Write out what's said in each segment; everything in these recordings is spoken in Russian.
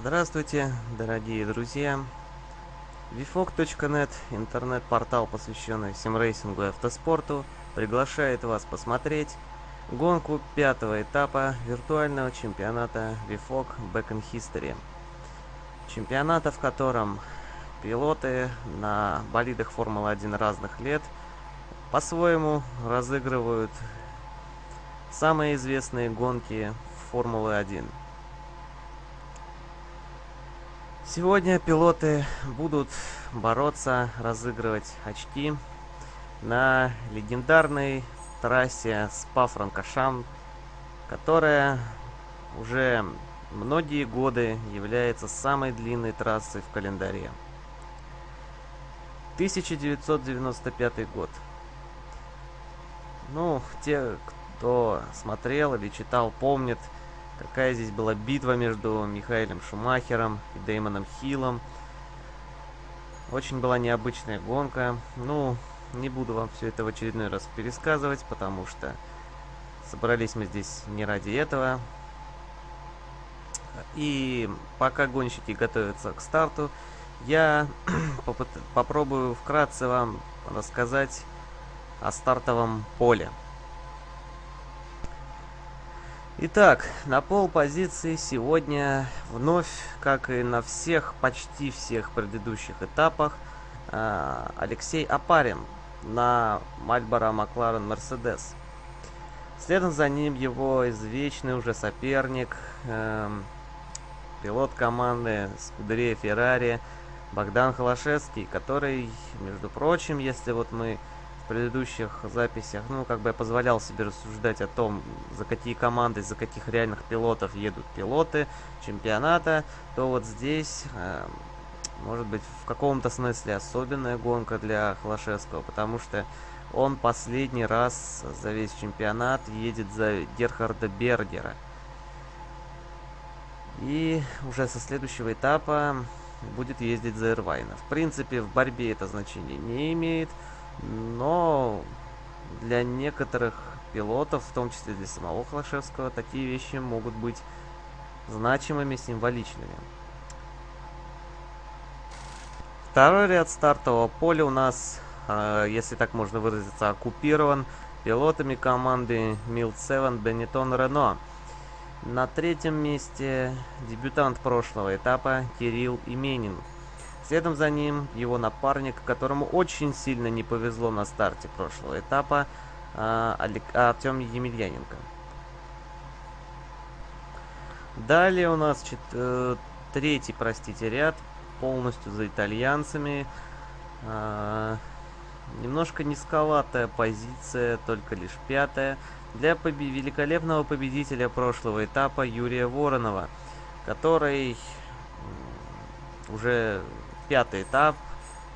Здравствуйте, дорогие друзья! VFOG.net, интернет-портал, посвященный симрейсингу и автоспорту, приглашает вас посмотреть гонку пятого этапа виртуального чемпионата VFOG Back in History. Чемпионата, в котором пилоты на болидах Формулы-1 разных лет по-своему разыгрывают самые известные гонки Формулы-1. Сегодня пилоты будут бороться, разыгрывать очки на легендарной трассе Спа-Франкошам, которая уже многие годы является самой длинной трассой в календаре. 1995 год. Ну, те, кто смотрел или читал, помнят, какая здесь была битва между Михаилом Шумахером и Деймоном Хиллом. Очень была необычная гонка. Ну, не буду вам все это в очередной раз пересказывать, потому что собрались мы здесь не ради этого. И пока гонщики готовятся к старту, я попробую вкратце вам рассказать о стартовом поле. Итак, на пол позиции сегодня вновь, как и на всех, почти всех предыдущих этапах, а, Алексей Апарин на Мальборо Макларен Мерседес. Следом за ним его извечный уже соперник, эм, пилот команды Скудерия Феррари Богдан Холошевский, который, между прочим, если вот мы предыдущих записях, ну, как бы я позволял себе рассуждать о том, за какие команды, за каких реальных пилотов едут пилоты чемпионата, то вот здесь, э, может быть, в каком-то смысле особенная гонка для Холошевского, потому что он последний раз за весь чемпионат едет за Герхарда Бергера. И уже со следующего этапа будет ездить за Ирвайна. В принципе, в борьбе это значение не имеет. Но для некоторых пилотов, в том числе для самого Холошевского, такие вещи могут быть значимыми, символичными. Второй ряд стартового поля у нас, э, если так можно выразиться, оккупирован пилотами команды Милт 7 Бенетон Рено. На третьем месте дебютант прошлого этапа Кирилл Именин. Следом за ним его напарник, которому очень сильно не повезло на старте прошлого этапа, а, Артем Емельяненко. Далее у нас чет... Э, третий, простите, ряд, полностью за итальянцами. А, немножко низковатая позиция, только лишь пятая, для побе великолепного победителя прошлого этапа Юрия Воронова, который уже пятый этап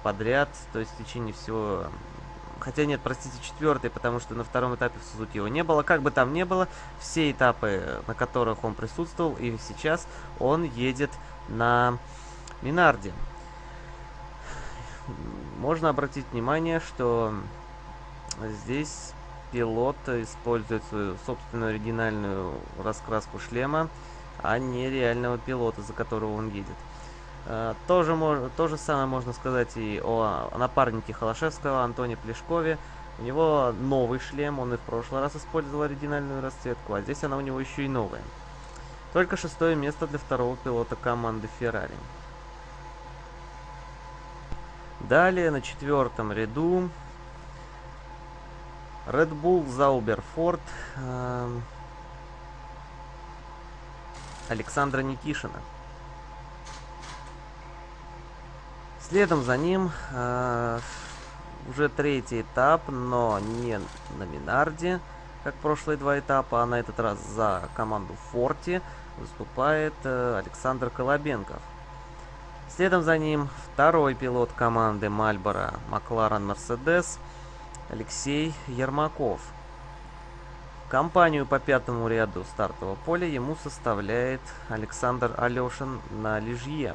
подряд, то есть в течение всего... Хотя нет, простите, четвертый, потому что на втором этапе в Сузуки его не было. Как бы там ни было, все этапы, на которых он присутствовал, и сейчас он едет на Минарде. Можно обратить внимание, что здесь пилот использует свою собственную оригинальную раскраску шлема, а не реального пилота, за которого он едет. Э, тоже мож, то же самое можно сказать и о напарнике Холошевского, Антоне Плешкове. У него новый шлем, он и в прошлый раз использовал оригинальную расцветку, а здесь она у него еще и новая. Только шестое место для второго пилота команды Ferrari. Далее на четвертом ряду Red Bull Zauber Ford э, Александра Никишина. Следом за ним э, уже третий этап, но не на Минарде, как прошлые два этапа, а на этот раз за команду Форти выступает э, Александр Колобенков. Следом за ним второй пилот команды Мальборо Макларен Мерседес Алексей Ермаков. Компанию по пятому ряду стартового поля ему составляет Александр Алешин на Лижье.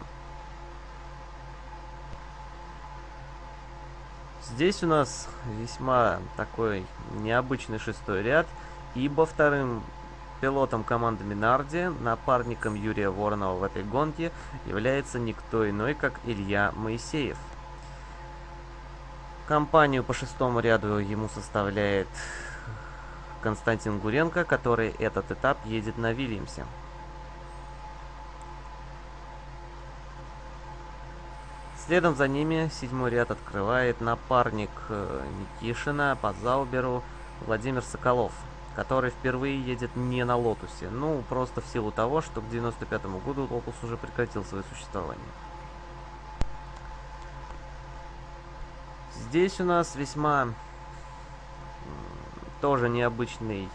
Здесь у нас весьма такой необычный шестой ряд, ибо вторым Пилотом команды Минарди, напарником Юрия Воронова в этой гонке, является никто иной, как Илья Моисеев. Компанию по шестому ряду ему составляет Константин Гуренко, который этот этап едет на Вильямсе. Следом за ними седьмой ряд открывает напарник э, Никишина по Зауберу Владимир Соколов, который впервые едет не на Лотусе. Ну, просто в силу того, что к 95 году Лотус уже прекратил свое существование. Здесь у нас весьма тоже необычный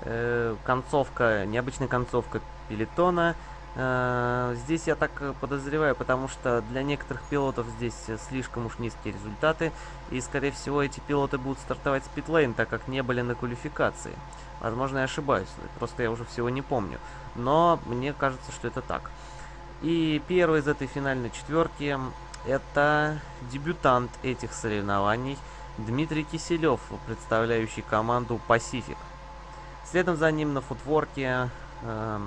э, концовка, необычная концовка пелетона. Э, здесь я так подозреваю, потому что для некоторых пилотов здесь слишком уж низкие результаты, и, скорее всего, эти пилоты будут стартовать с питлейн, так как не были на квалификации. Возможно, я ошибаюсь, просто я уже всего не помню. Но мне кажется, что это так. И первый из этой финальной четверки это дебютант этих соревнований Дмитрий Киселев, представляющий команду Pacific. Следом за ним на футворке э,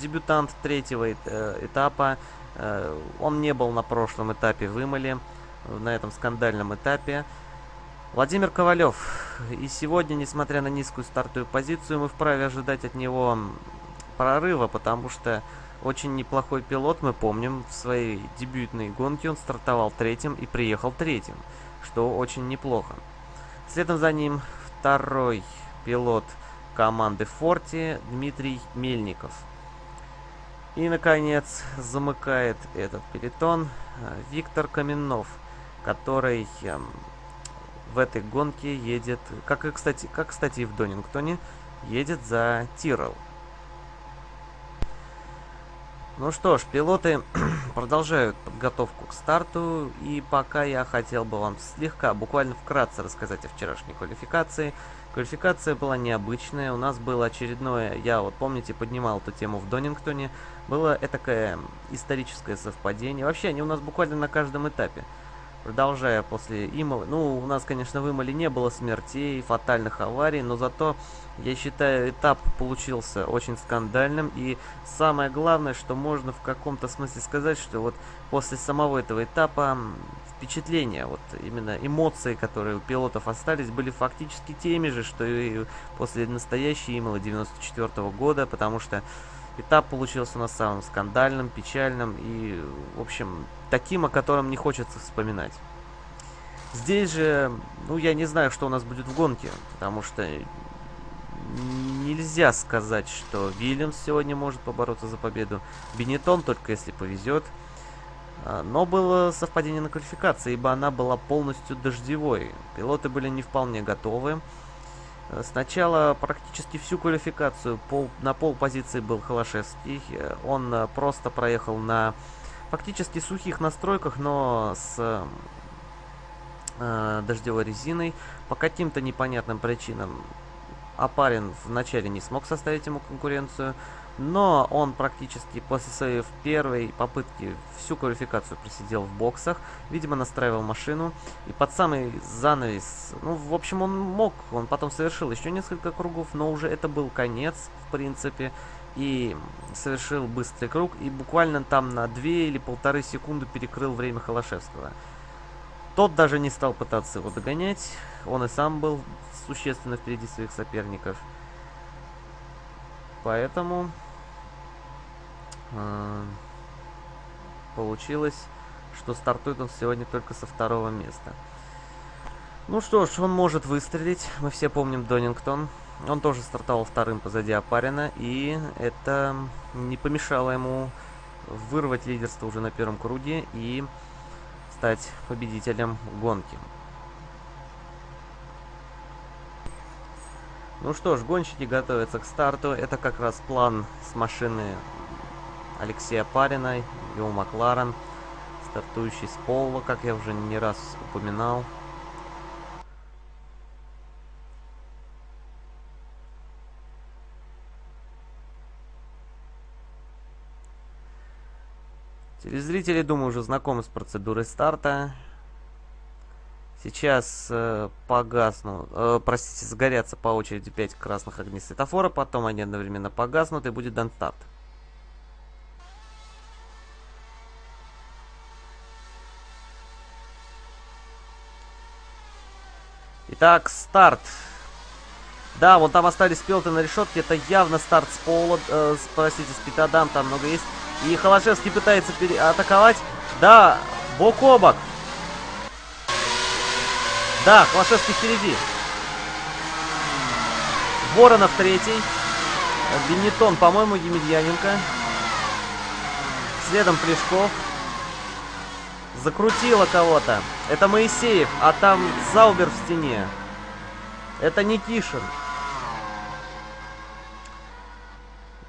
дебютант третьего э, этапа. Э, он не был на прошлом этапе в Имале, на этом скандальном этапе. Владимир Ковалев. И сегодня, несмотря на низкую стартовую позицию, мы вправе ожидать от него прорыва, потому что очень неплохой пилот, мы помним, в своей дебютной гонке он стартовал третьим и приехал третьим, что очень неплохо. Следом за ним второй пилот команды Форти Дмитрий Мельников. И, наконец, замыкает этот пелетон э, Виктор Каменнов, который эм, в этой гонке едет, как и, кстати, как, кстати, и в Донингтоне, едет за Тирол. Ну что ж, пилоты продолжают подготовку к старту, и пока я хотел бы вам слегка, буквально вкратце рассказать о вчерашней квалификации – Квалификация была необычная, у нас было очередное, я вот помните, поднимал эту тему в Донингтоне, было этакое историческое совпадение. Вообще, они у нас буквально на каждом этапе. Продолжая после Имала, ну, у нас, конечно, в Имале не было смертей, фатальных аварий, но зато, я считаю, этап получился очень скандальным, и самое главное, что можно в каком-то смысле сказать, что вот после самого этого этапа впечатления, вот именно эмоции, которые у пилотов остались, были фактически теми же, что и после настоящей Имала 94 -го года, потому что этап получился у нас самым скандальным, печальным и, в общем, таким, о котором не хочется вспоминать. Здесь же, ну, я не знаю, что у нас будет в гонке, потому что нельзя сказать, что Вильямс сегодня может побороться за победу. Бенетон только если повезет. А, но было совпадение на квалификации, ибо она была полностью дождевой. Пилоты были не вполне готовы. Э, сначала практически всю квалификацию пол, на пол позиции был Холошевский. Э, он э, просто проехал на фактически сухих настройках, но с э, дождевой резиной. По каким-то непонятным причинам Апарин вначале не смог составить ему конкуренцию. Но он практически после своей первой попытки всю квалификацию просидел в боксах. Видимо, настраивал машину. И под самый занавес... Ну, в общем, он мог. Он потом совершил еще несколько кругов, но уже это был конец, в принципе. И совершил быстрый круг. И буквально там на 2 или полторы секунды перекрыл время Холошевского. Тот даже не стал пытаться его догонять. Он и сам был существенно впереди своих соперников. Поэтому получилось, что стартует он сегодня только со второго места. Ну что ж, он может выстрелить. Мы все помним Донингтон. Он тоже стартовал вторым позади Апарина, и это не помешало ему вырвать лидерство уже на первом круге и стать победителем гонки. Ну что ж, гонщики готовятся к старту. Это как раз план с машины Алексея Парина, Йоу Макларен, стартующий с Пола, как я уже не раз упоминал. Телезрители, думаю, уже знакомы с процедурой старта. Сейчас э, погаснут, э, простите, сгорятся по очереди 5 красных огней светофора, потом они одновременно погаснут и будет дан старт. Итак, старт. Да, вон там остались пилоты на решетке. Это явно старт с пола. Э, простите, с питодам там много есть. И Холошевский пытается атаковать. Да, бок о бок. Да, Холошевский впереди. Воронов третий. Бенетон, по-моему, Емельяненко. Следом Плешков. Закрутило кого-то. Это Моисеев, а там Заубер в стене. Это Никишин.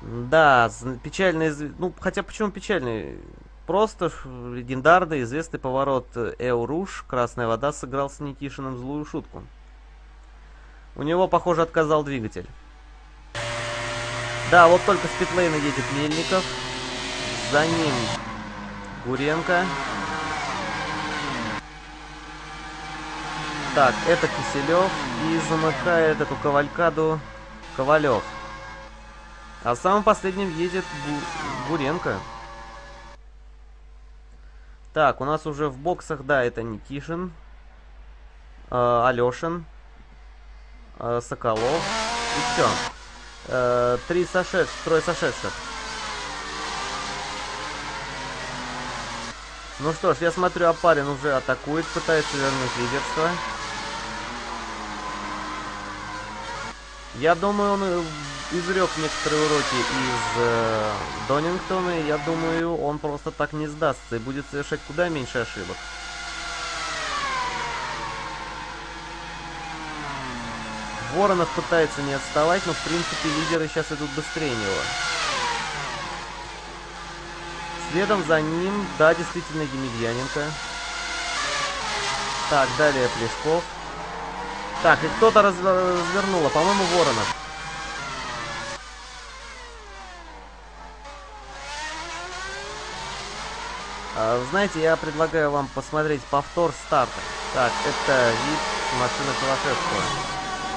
Да, печальный... Ну, хотя почему печальный? Просто легендарный, известный поворот Эуруш, Красная вода, сыграл с Никишиным злую шутку. У него, похоже, отказал двигатель. Да, вот только с питлейна едет Мельников. За ним Гуренко. Так, это Киселев. И замыкает эту кавалькаду Ковалев. А самым последним едет Гу Гуренко. Так, у нас уже в боксах, да, это Никишин, э, Алешин, э, Соколов и все. Э, три сошедших, трое сошедших. Ну что ж, я смотрю, Апарин уже атакует, пытается вернуть лидерство. Я думаю, он э, извлек некоторые уроки из э, Донингтона, и я думаю, он просто так не сдастся и будет совершать куда меньше ошибок. Воронов пытается не отставать, но в принципе лидеры сейчас идут быстрее него. Следом за ним, да, действительно, Емельяненко. Так, далее Плешков. Так, и кто-то развернуло, по-моему, Воронов. А, знаете, я предлагаю вам посмотреть повтор старта. Так, это вид машины Калашевского.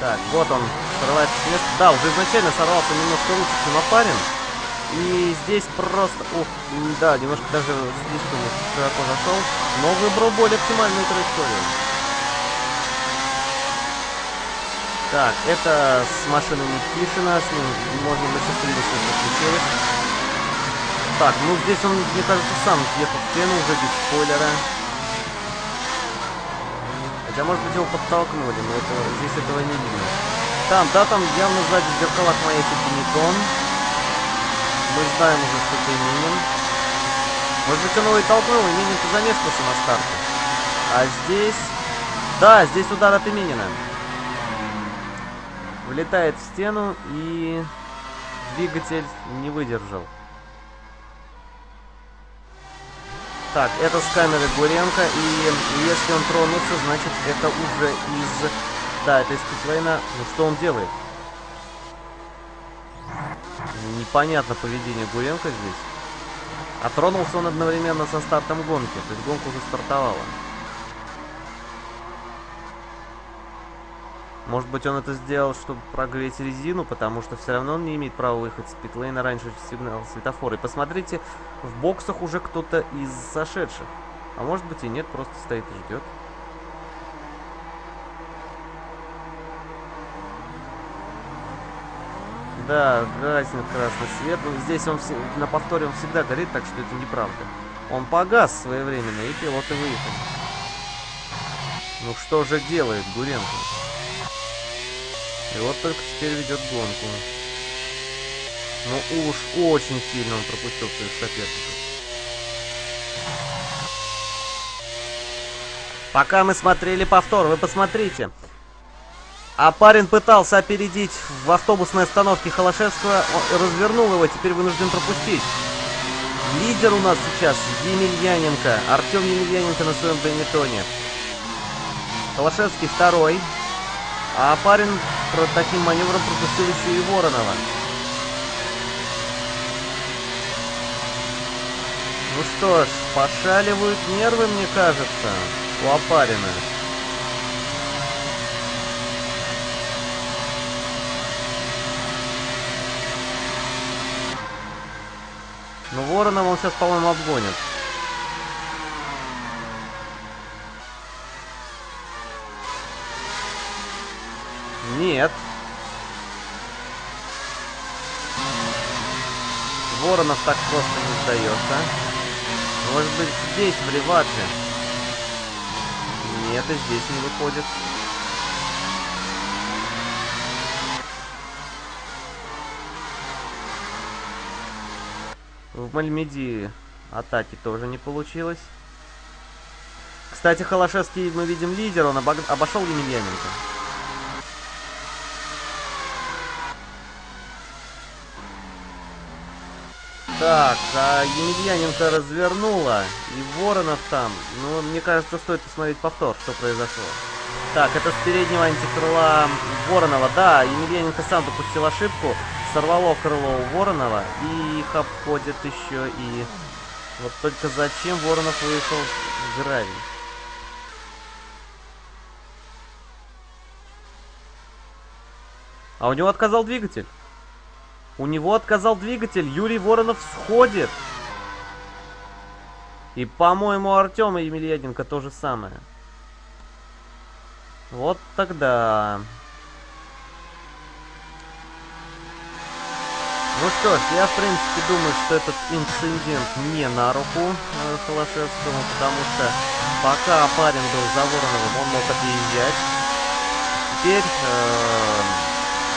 Так, вот он срывается места. Да, уже изначально сорвался немножко лучше, чем Апарин. И здесь просто... Ух, да, немножко даже слишком широко зашел. Но выбрал более оптимальную траекторию. Так, это с машины Никишина, с ним можно счастливым, что случилось. Так, ну здесь он, мне кажется, сам въехал в стену уже без спойлера. Хотя, может быть, его подтолкнули, но это, здесь этого не видно. Там, да, там явно сзади в зеркалах маячит Бенетон. Мы знаем уже, что это Минин. Может быть, он его и толкнул, и Минин-то замешкался на старте. А здесь... Да, здесь удар от Минина. Влетает в стену и двигатель не выдержал. Так, это с камеры Гуренко, и если он тронулся, значит это уже из... Да, это из Питлейна. Ну что он делает? Непонятно поведение Гуренко здесь. А тронулся он одновременно со стартом гонки, то есть гонка уже стартовала. Может быть, он это сделал, чтобы прогреть резину, потому что все равно он не имеет права выехать с питлейна раньше сигнала светофора. И посмотрите, в боксах уже кто-то из сошедших. А может быть и нет, просто стоит и ждет. Да, гаснет красный свет. Но здесь он на повторе он всегда горит, так что это неправда. Он погас своевременно, и пилоты выехали. Ну что же делает Гуренко? И вот только теперь ведет гонку. Ну уж очень сильно он пропустил своих соперников. Пока мы смотрели повтор, вы посмотрите. А парень пытался опередить в автобусной остановке Холошевского, он развернул его, теперь вынужден пропустить. Лидер у нас сейчас Емельяненко, Артем Емельяненко на своем бенетоне. Холошевский второй, а парень таким маневром пропустил еще и Воронова. Ну что ж, пошаливают нервы, мне кажется, у опарина. Но Воронова он сейчас, по-моему, обгонит. Нет. Воронов так просто не сдается. Может быть, здесь, в реванше. Нет, и здесь не выходит. В Мальмеди атаки тоже не получилось. Кстати, Холошевский, мы видим, лидер, он обошел Емельяненко. Так, а Емельяненко развернула, и Воронов там. Ну, мне кажется, стоит посмотреть повтор, что произошло. Так, это с переднего антикрыла Воронова. Да, Емельяненко сам допустил ошибку. Сорвало крыло у Воронова, и их обходит еще и... Вот только зачем Воронов выехал в гравий? А у него отказал двигатель. У него отказал двигатель. Юрий Воронов сходит. И, по-моему, Артема Емельяненко то же самое. Вот тогда... Ну что ж, я в принципе думаю, что этот инцидент не на руку э, Холошевскому, потому что пока парень был за Вороновым, он мог отъезжать. Теперь э,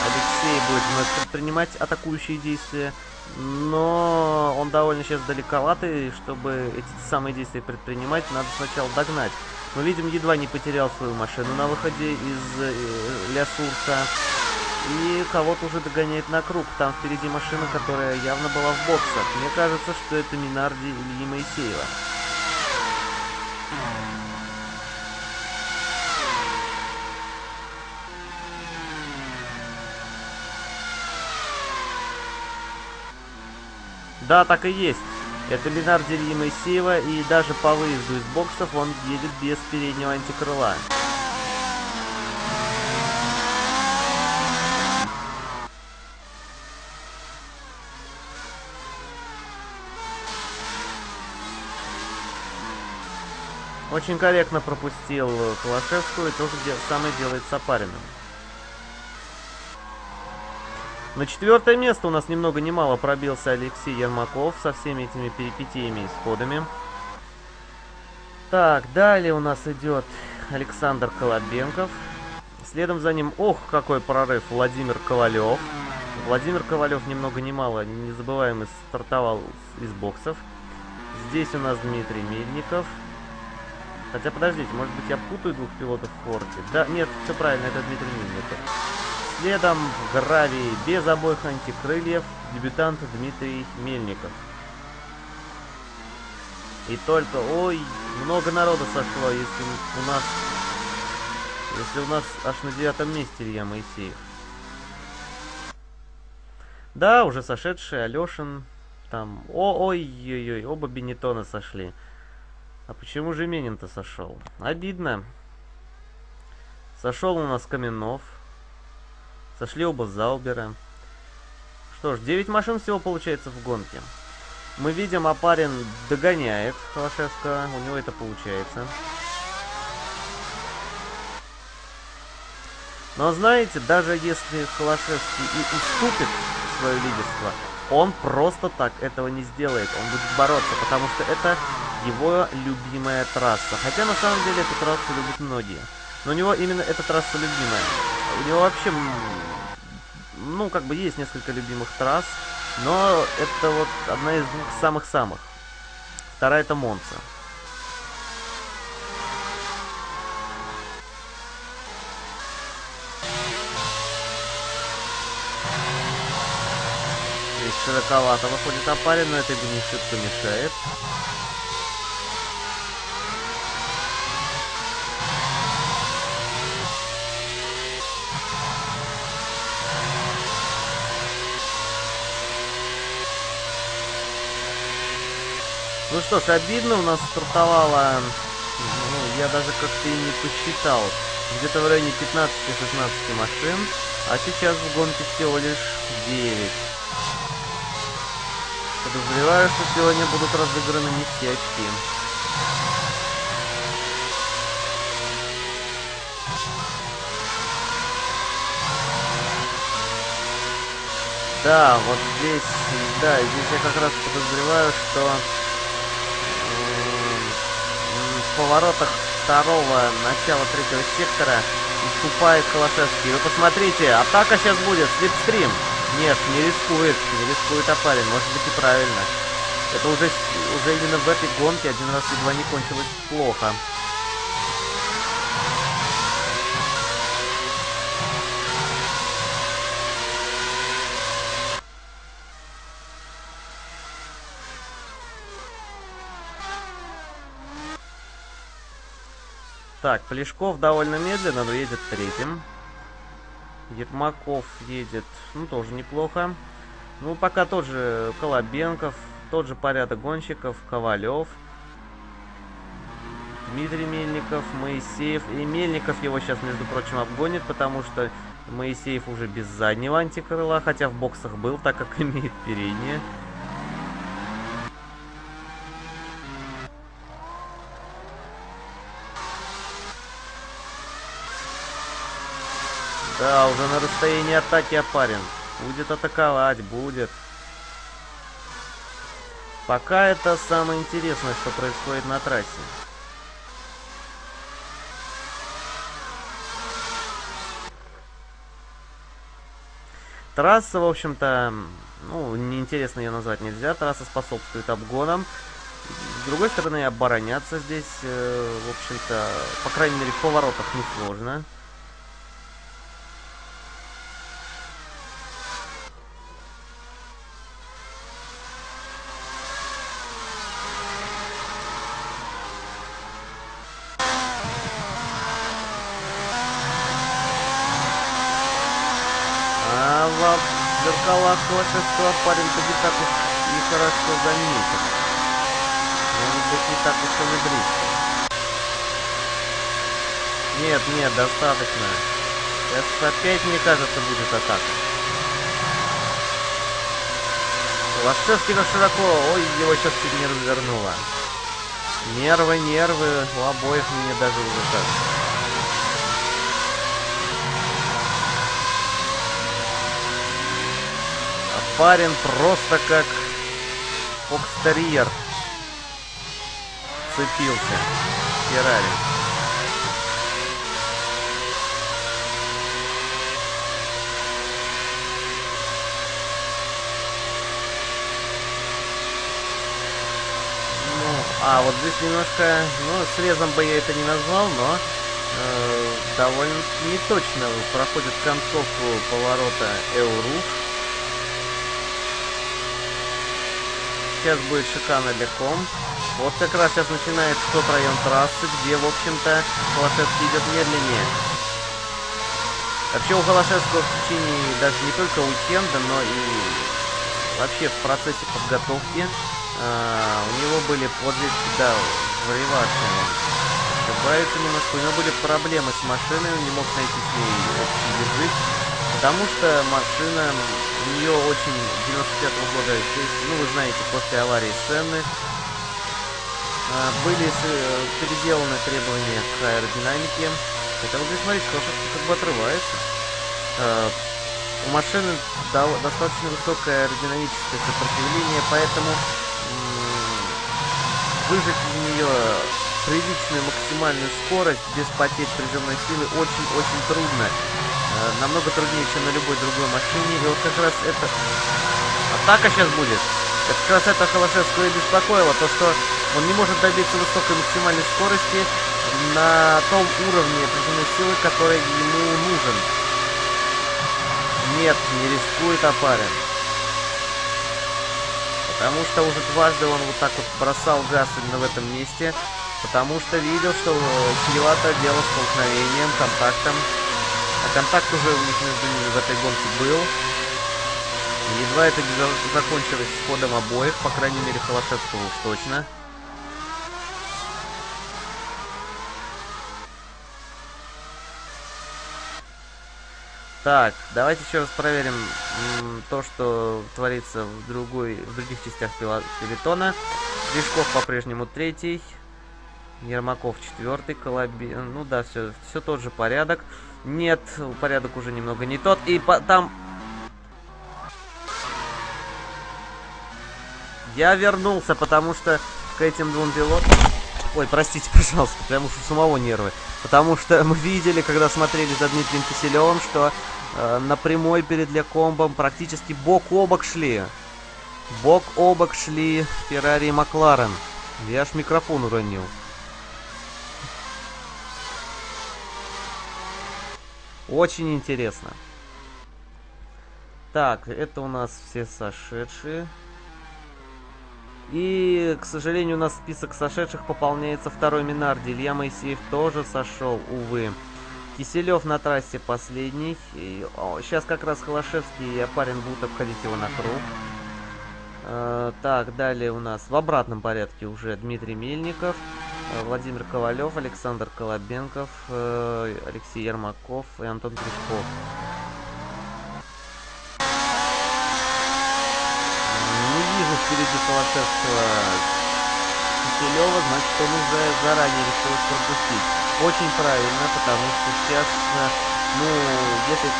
Алексей будет вновь предпринимать атакующие действия, но он довольно сейчас далековатый, чтобы эти самые действия предпринимать, надо сначала догнать. Мы видим, едва не потерял свою машину на выходе из э, Лясурса. И кого-то уже догоняет на круг. Там впереди машина, которая явно была в боксах. Мне кажется, что это Минарди или Моисеева. Да, так и есть. Это Ленарди Ильи Моисеева, и даже по выезду из боксов он едет без переднего антикрыла. Очень корректно пропустил Холошевскую, и то же самое делает Сапариным. На четвертое место у нас ни много ни мало пробился Алексей Ермаков со всеми этими перипетиями и сходами. Так, далее у нас идет Александр Колобенков. Следом за ним, ох, какой прорыв, Владимир Ковалев. Владимир Ковалев ни много ни мало, незабываемый, стартовал из боксов. Здесь у нас Дмитрий Мельников. Хотя, подождите, может быть, я путаю двух пилотов в форте? Да, нет, все правильно, это Дмитрий Мельников. Следом в гравии без обоих антикрыльев дебютант Дмитрий Мельников. И только, ой, много народу сошло, если у нас, если у нас аж на девятом месте Илья Моисеев. Да, уже сошедший Алешин, там, ой-ой-ой, оба Бенетона сошли. А почему же Менин-то сошел? Обидно. Сошел у нас Каменов. Сошли оба Заубера. Что ж, 9 машин всего получается в гонке. Мы видим, Апарин догоняет Холошевского. У него это получается. Но знаете, даже если Холошевский и уступит свое лидерство, он просто так этого не сделает. Он будет бороться, потому что это его любимая трасса. Хотя на самом деле эту трассу любят многие. Но у него именно эта трасса любимая. У него вообще, ну, как бы есть несколько любимых трасс, но это вот одна из двух самых-самых. Вторая это Монца. Здесь широковато выходит опарин, но это не шибко мешает. Ну что ж, обидно, у нас стартовало, ну, я даже как-то и не посчитал, где-то в районе 15-16 машин, а сейчас в гонке всего лишь 9. Подозреваю, что сегодня будут разыграны не все очки. Да, вот здесь, да, здесь я как раз подозреваю, что поворотах второго, начала третьего сектора уступает Холошевский. Вы посмотрите, атака сейчас будет, слепстрим. Нет, не рискует, не рискует Апарин, может быть и правильно. Это уже, уже именно в этой гонке один раз едва не кончилось плохо. Так, Плешков довольно медленно, но едет третьим. Ермаков едет, ну, тоже неплохо. Ну, пока тот же Колобенков, тот же порядок гонщиков, Ковалев, Дмитрий Мельников, Моисеев. И Мельников его сейчас, между прочим, обгонит, потому что Моисеев уже без заднего антикрыла, хотя в боксах был, так как имеет переднее. Да, уже на расстоянии атаки опарен. Будет атаковать, будет. Пока это самое интересное, что происходит на трассе. Трасса, в общем-то, ну, неинтересно ее назвать нельзя. Трасса способствует обгонам. С другой стороны, обороняться здесь, э, в общем-то, по крайней мере, в поворотах несложно. сложно. Холошевского парень-то не так уж и хорошо заметен. Может быть, не так уж и близко. Нет, нет, достаточно. Сейчас опять, мне кажется, будет атака. Холошевский на широко. Ой, его сейчас чуть не развернуло. Нервы, нервы. У обоих мне даже уже кажется. Парень просто как фокстерьер цепился. Феррари. Ну, а вот здесь немножко, ну, срезом бы я это не назвал, но э, довольно неточно проходит концовку поворота Эуруф. Сейчас будет шикарно легком. Вот как раз сейчас начинается тот район трассы, где, в общем-то, Холошевский идет медленнее. Вообще у Холошевского в течение даже не только уикенда, но и вообще в процессе подготовки э, у него были подвижки, да, в реваше. Ошибается немножко. У него были проблемы с машиной, он не мог найти с ней общий язык, потому что машина у нее очень 95 -го года, ну вы знаете, после аварии сцены а, были э, переделаны требования к аэродинамике. Это вот здесь, смотрите, лошадка как бы отрывается. А, у машины достаточно высокое аэродинамическое сопротивление, поэтому выжать из нее приличную максимальную скорость без потерь приземной силы очень-очень трудно. Э, намного труднее, чем на любой другой машине. И вот как раз это... Атака сейчас будет. Это как раз это Холошевского и беспокоило. То, что он не может добиться высокой максимальной скорости на том уровне приземной силы, который ему нужен. Нет, не рискует опарен. Потому что уже дважды он вот так вот бросал газ именно в этом месте. Потому что видел, что чревато дело столкновением, контактом. А контакт уже у них между ними в этой гонке был. Едва это закончилось с ходом обоих, по крайней мере Холошевского уж точно. Так, давайте еще раз проверим то, что творится в, другой, в других частях пелотона. Лешков по-прежнему третий. Ермаков четвертый, Колоби... Ну да, все, все тот же порядок. Нет, порядок уже немного не тот. И по... там... Я вернулся, потому что к этим двум пилотам... Ой, простите, пожалуйста, прям уж у самого нервы. Потому что мы видели, когда смотрели за Дмитрием Киселевым, что э, на прямой перед Лекомбом практически бок о бок шли. Бок о бок шли Феррари и Макларен. Я аж микрофон уронил. Очень интересно. Так, это у нас все сошедшие. И, к сожалению, у нас список сошедших пополняется второй Минарди. Илья Моисеев тоже сошел, увы. Киселев на трассе последний. И, о, сейчас как раз Холошевский и Апарин будут обходить его на круг. Э, так, далее у нас в обратном порядке уже Дмитрий Мельников, Владимир Ковалев, Александр Колобенков, э, Алексей Ермаков и Антон Крючков. впереди Холошевского Киселева, значит, он уже заранее решил пропустить. Очень правильно, потому что сейчас, э, ну, если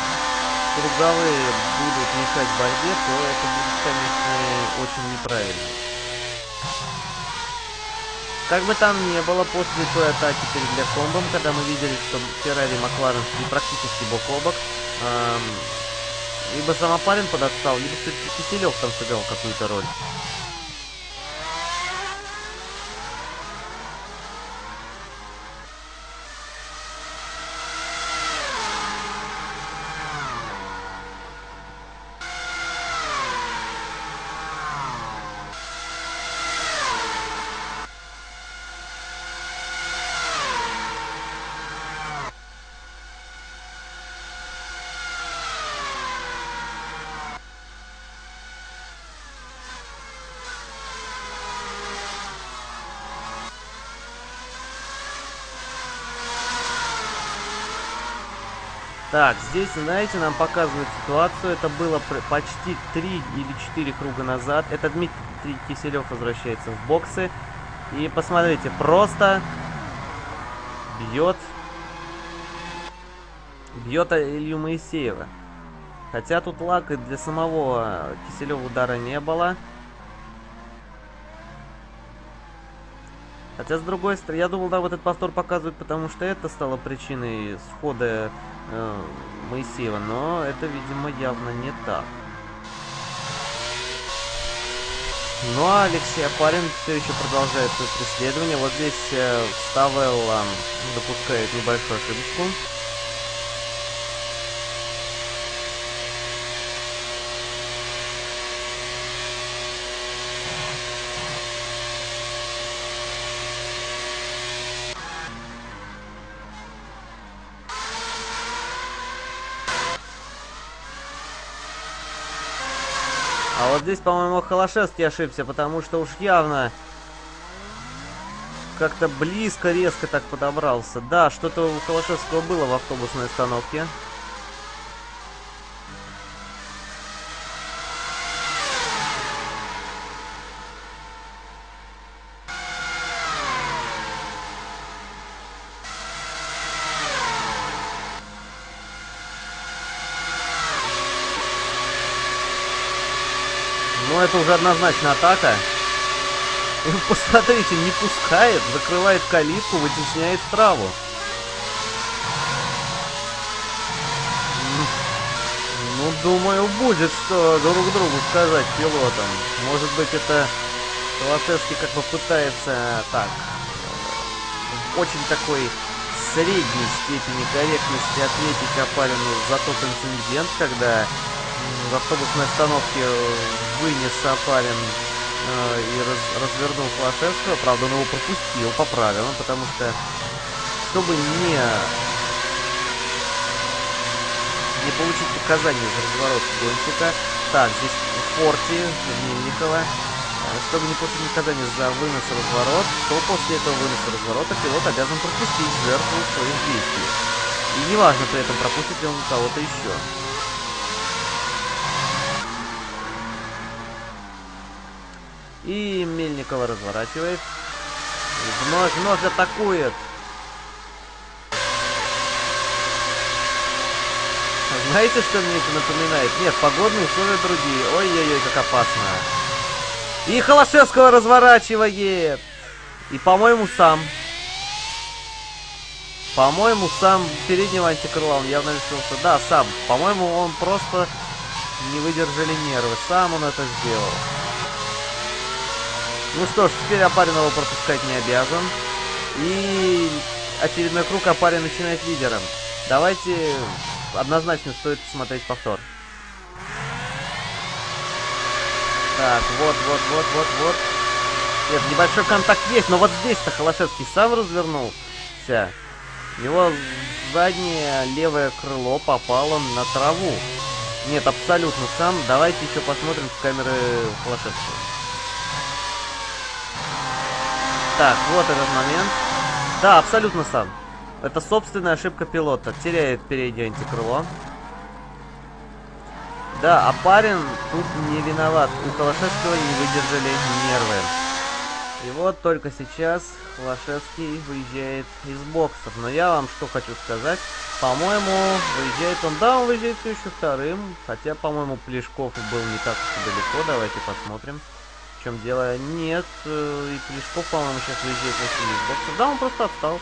круговые будут мешать борьбе, то это будет, конечно, очень неправильно. Как бы там ни было, после той атаки перед Лекомбом, когда мы видели, что Феррари и Макларен шли практически бок о бок, эм, либо сам Апарин подотстал, либо все-таки Киселев там сыграл какую-то роль. Так, здесь, знаете, нам показывают ситуацию. Это было почти 3 или 4 круга назад. Это Дмитрий Киселев возвращается в боксы. И посмотрите, просто бьет бьет Илью Моисеева. Хотя тут лак и для самого Киселева удара не было. Хотя, с другой стороны, я думал, да, вот этот повтор показывают, потому что это стало причиной схода э, Моисеева, но это, видимо, явно не так. Ну а Алексей Апарин все еще продолжает свое преследование. Вот здесь э, Ставелла допускает небольшую ошибочку. Здесь, по-моему, Холошевский ошибся, потому что уж явно как-то близко, резко так подобрался. Да, что-то у Холошевского было в автобусной остановке. Но это однозначно атака. И посмотрите, не пускает, закрывает калитку, вытесняет траву. Ну, думаю, будет что друг другу сказать пилотам. Может быть, это Холошевский как бы пытается так, очень такой средней степени корректности ответить Апарину за тот инцидент, когда в автобусной остановке вынес Апарин э, и раз, развернул Флашевского. Правда, он его пропустил по правилам, потому что, чтобы не, не получить показания за разворот гонщика, так, здесь Форти, Мельникова, э, чтобы не получить наказание за вынос разворот, то после этого выноса разворота пилот обязан пропустить жертву своих действий. И неважно при этом, пропустит ли он кого-то еще. И Мельникова разворачивает. Вновь, вновь атакует. Знаете, что мне это напоминает? Нет, погодные условия другие. Ой-ой-ой, как опасно. И Холошевского разворачивает. И, по-моему, сам. По-моему, сам переднего антикрыла он явно решился. Да, сам. По-моему, он просто не выдержали нервы. Сам он это сделал. Ну что ж, теперь Апарин его пропускать не обязан. И очередной круг Апарин начинает лидером. Давайте однозначно стоит посмотреть повтор. Так, вот, вот, вот, вот, вот. Нет, небольшой контакт есть, но вот здесь-то Холошевский сам развернулся. Его заднее левое крыло попало на траву. Нет, абсолютно сам. Давайте еще посмотрим с камеры Холошевского. Так, вот этот момент. Да, абсолютно сам. Это собственная ошибка пилота. Теряет переднее антикрыло. Да, а парень тут не виноват. У Холошевского не выдержали нервы. И вот только сейчас Холошевский выезжает из боксов. Но я вам что хочу сказать. По-моему, выезжает он... Да, он выезжает все еще вторым. Хотя, по-моему, Плешков был не так уж далеко. Давайте посмотрим. Чем дело? Нет. Э, и Плешков, по-моему, сейчас выезжает из боксов. Да, он просто отстал.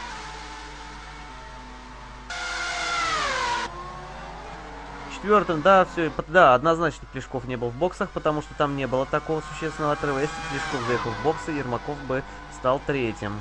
четвертом, да, все, да, однозначно Плешков не был в боксах, потому что там не было такого существенного отрыва. Если Плешков заехал в боксы, Ермаков бы стал третьим.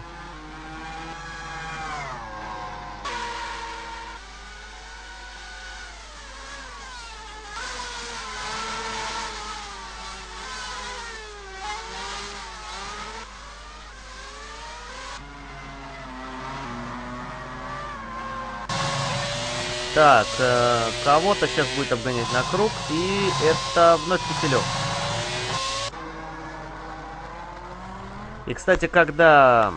Так, э, кого-то сейчас будет обгонять на круг, и это вновь Киселев. И, кстати, когда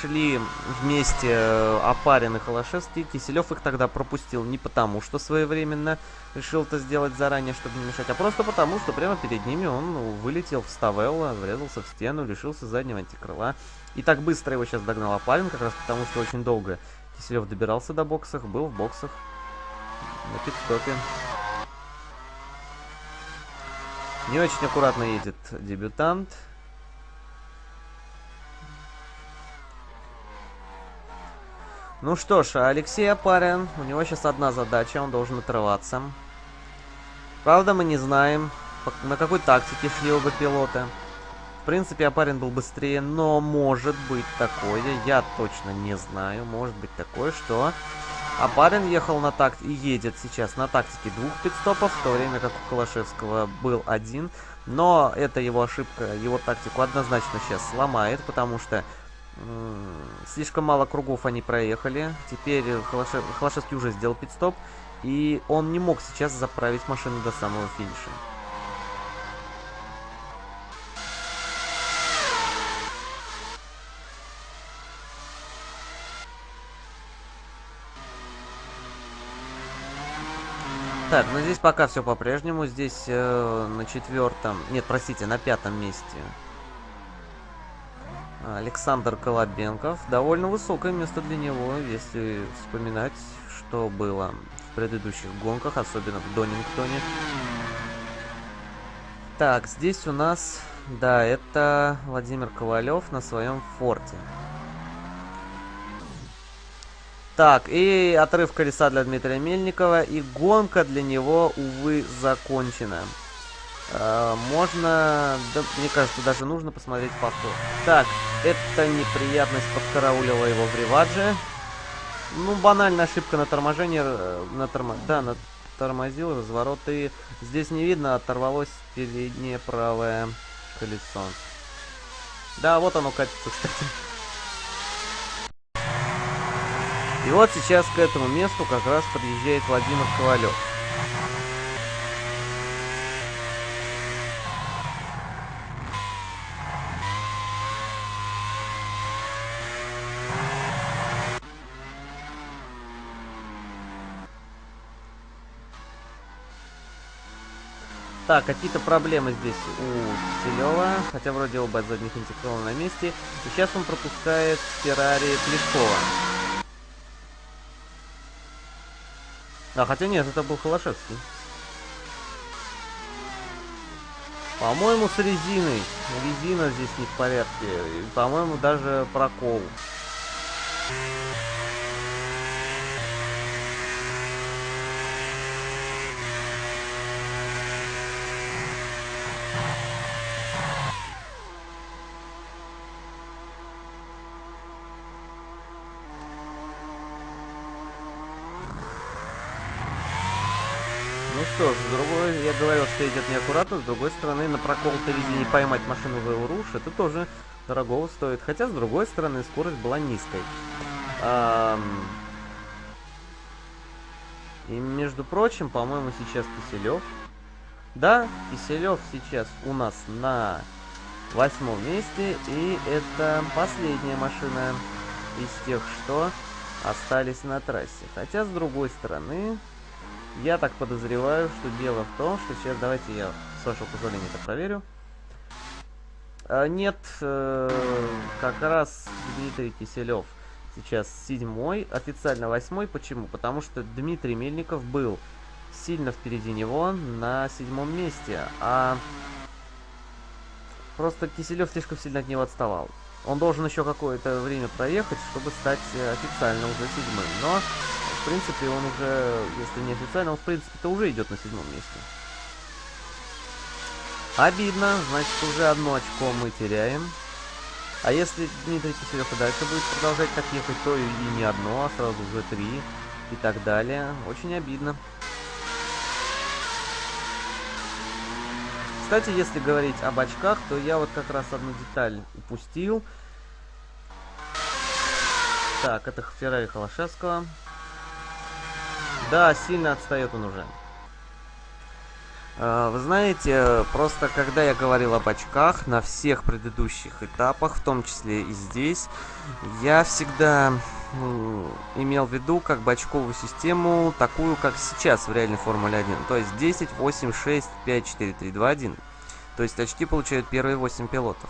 шли вместе э, Апарин и Холошевский, Киселев их тогда пропустил не потому, что своевременно решил это сделать заранее, чтобы не мешать, а просто потому, что прямо перед ними он вылетел в Ставелло, врезался в стену, лишился заднего антикрыла. И так быстро его сейчас догнал Апарин, как раз потому, что очень долго Киселев добирался до боксах, был в боксах на пидстопе. Не очень аккуратно едет дебютант. Ну что ж, Алексей Апарин, у него сейчас одна задача, он должен отрываться. Правда, мы не знаем, на какой тактике шли оба пилота. В принципе, Апарин был быстрее, но может быть такое, я точно не знаю, может быть такое, что а Барин ехал на такт и едет сейчас на тактике двух пидстопов, в то время как у Калашевского был один. Но это его ошибка, его тактику однозначно сейчас сломает, потому что слишком мало кругов они проехали. Теперь Холошев, Холошевский уже сделал пидстоп, и он не мог сейчас заправить машину до самого финиша. Так, ну здесь пока все по-прежнему. Здесь э, на четвертом... Нет, простите, на пятом месте. Александр Колобенков. Довольно высокое место для него, если вспоминать, что было в предыдущих гонках, особенно в Донингтоне. Так, здесь у нас... Да, это Владимир Ковалев на своем форте. Так, и отрыв колеса для Дмитрия Мельникова. И гонка для него, увы, закончена. Э, можно... Да, мне кажется, даже нужно посмотреть повтор. Так, эта неприятность подкараулила его в ревадже. Ну, банальная ошибка на торможении. Э, на тормо... Да, на тормозил разворот. И здесь не видно, оторвалось переднее правое колесо. Да, вот оно катится, кстати. И вот сейчас к этому месту как раз подъезжает Владимир Ковалев. Так, какие-то проблемы здесь у Киселева, хотя вроде оба задних интеграла на месте. И сейчас он пропускает Феррари Плешкова. А, хотя нет, это был Холошевский. По-моему, с резиной. Резина здесь не в порядке. По-моему, даже прокол. Ну что ж, с другой, идет неаккуратно, с другой стороны, на проколотой резине поймать машину в Элруш, это тоже дорого стоит. Хотя, с другой стороны, скорость была низкой. Ам... И, между прочим, по-моему, сейчас Киселев. Да, Киселев сейчас у нас на восьмом месте, и это последняя машина из тех, что остались на трассе. Хотя, с другой стороны, я так подозреваю, что дело в том, что сейчас давайте я, с вашего позволения, это проверю. А, нет, э, как раз Дмитрий Киселев сейчас седьмой, официально восьмой. Почему? Потому что Дмитрий Мельников был сильно впереди него на седьмом месте, а просто Киселев слишком сильно от него отставал. Он должен еще какое-то время проехать, чтобы стать э, официально уже седьмым. Но принципе, он уже, если не официально, он, в принципе-то уже идет на седьмом месте. Обидно, значит, уже одно очко мы теряем. А если Дмитрий Киселев и дальше будет продолжать так ехать, то и не одно, а сразу уже три и так далее. Очень обидно. Кстати, если говорить об очках, то я вот как раз одну деталь упустил. Так, это Феррари Холошевского. Да, сильно отстает он уже. А, вы знаете, просто когда я говорил об очках на всех предыдущих этапах, в том числе и здесь, я всегда имел в виду как бы очковую систему, такую, как сейчас в реальной Формуле 1. То есть 10, 8, 6, 5, 4, 3, 2, 1. То есть очки получают первые 8 пилотов.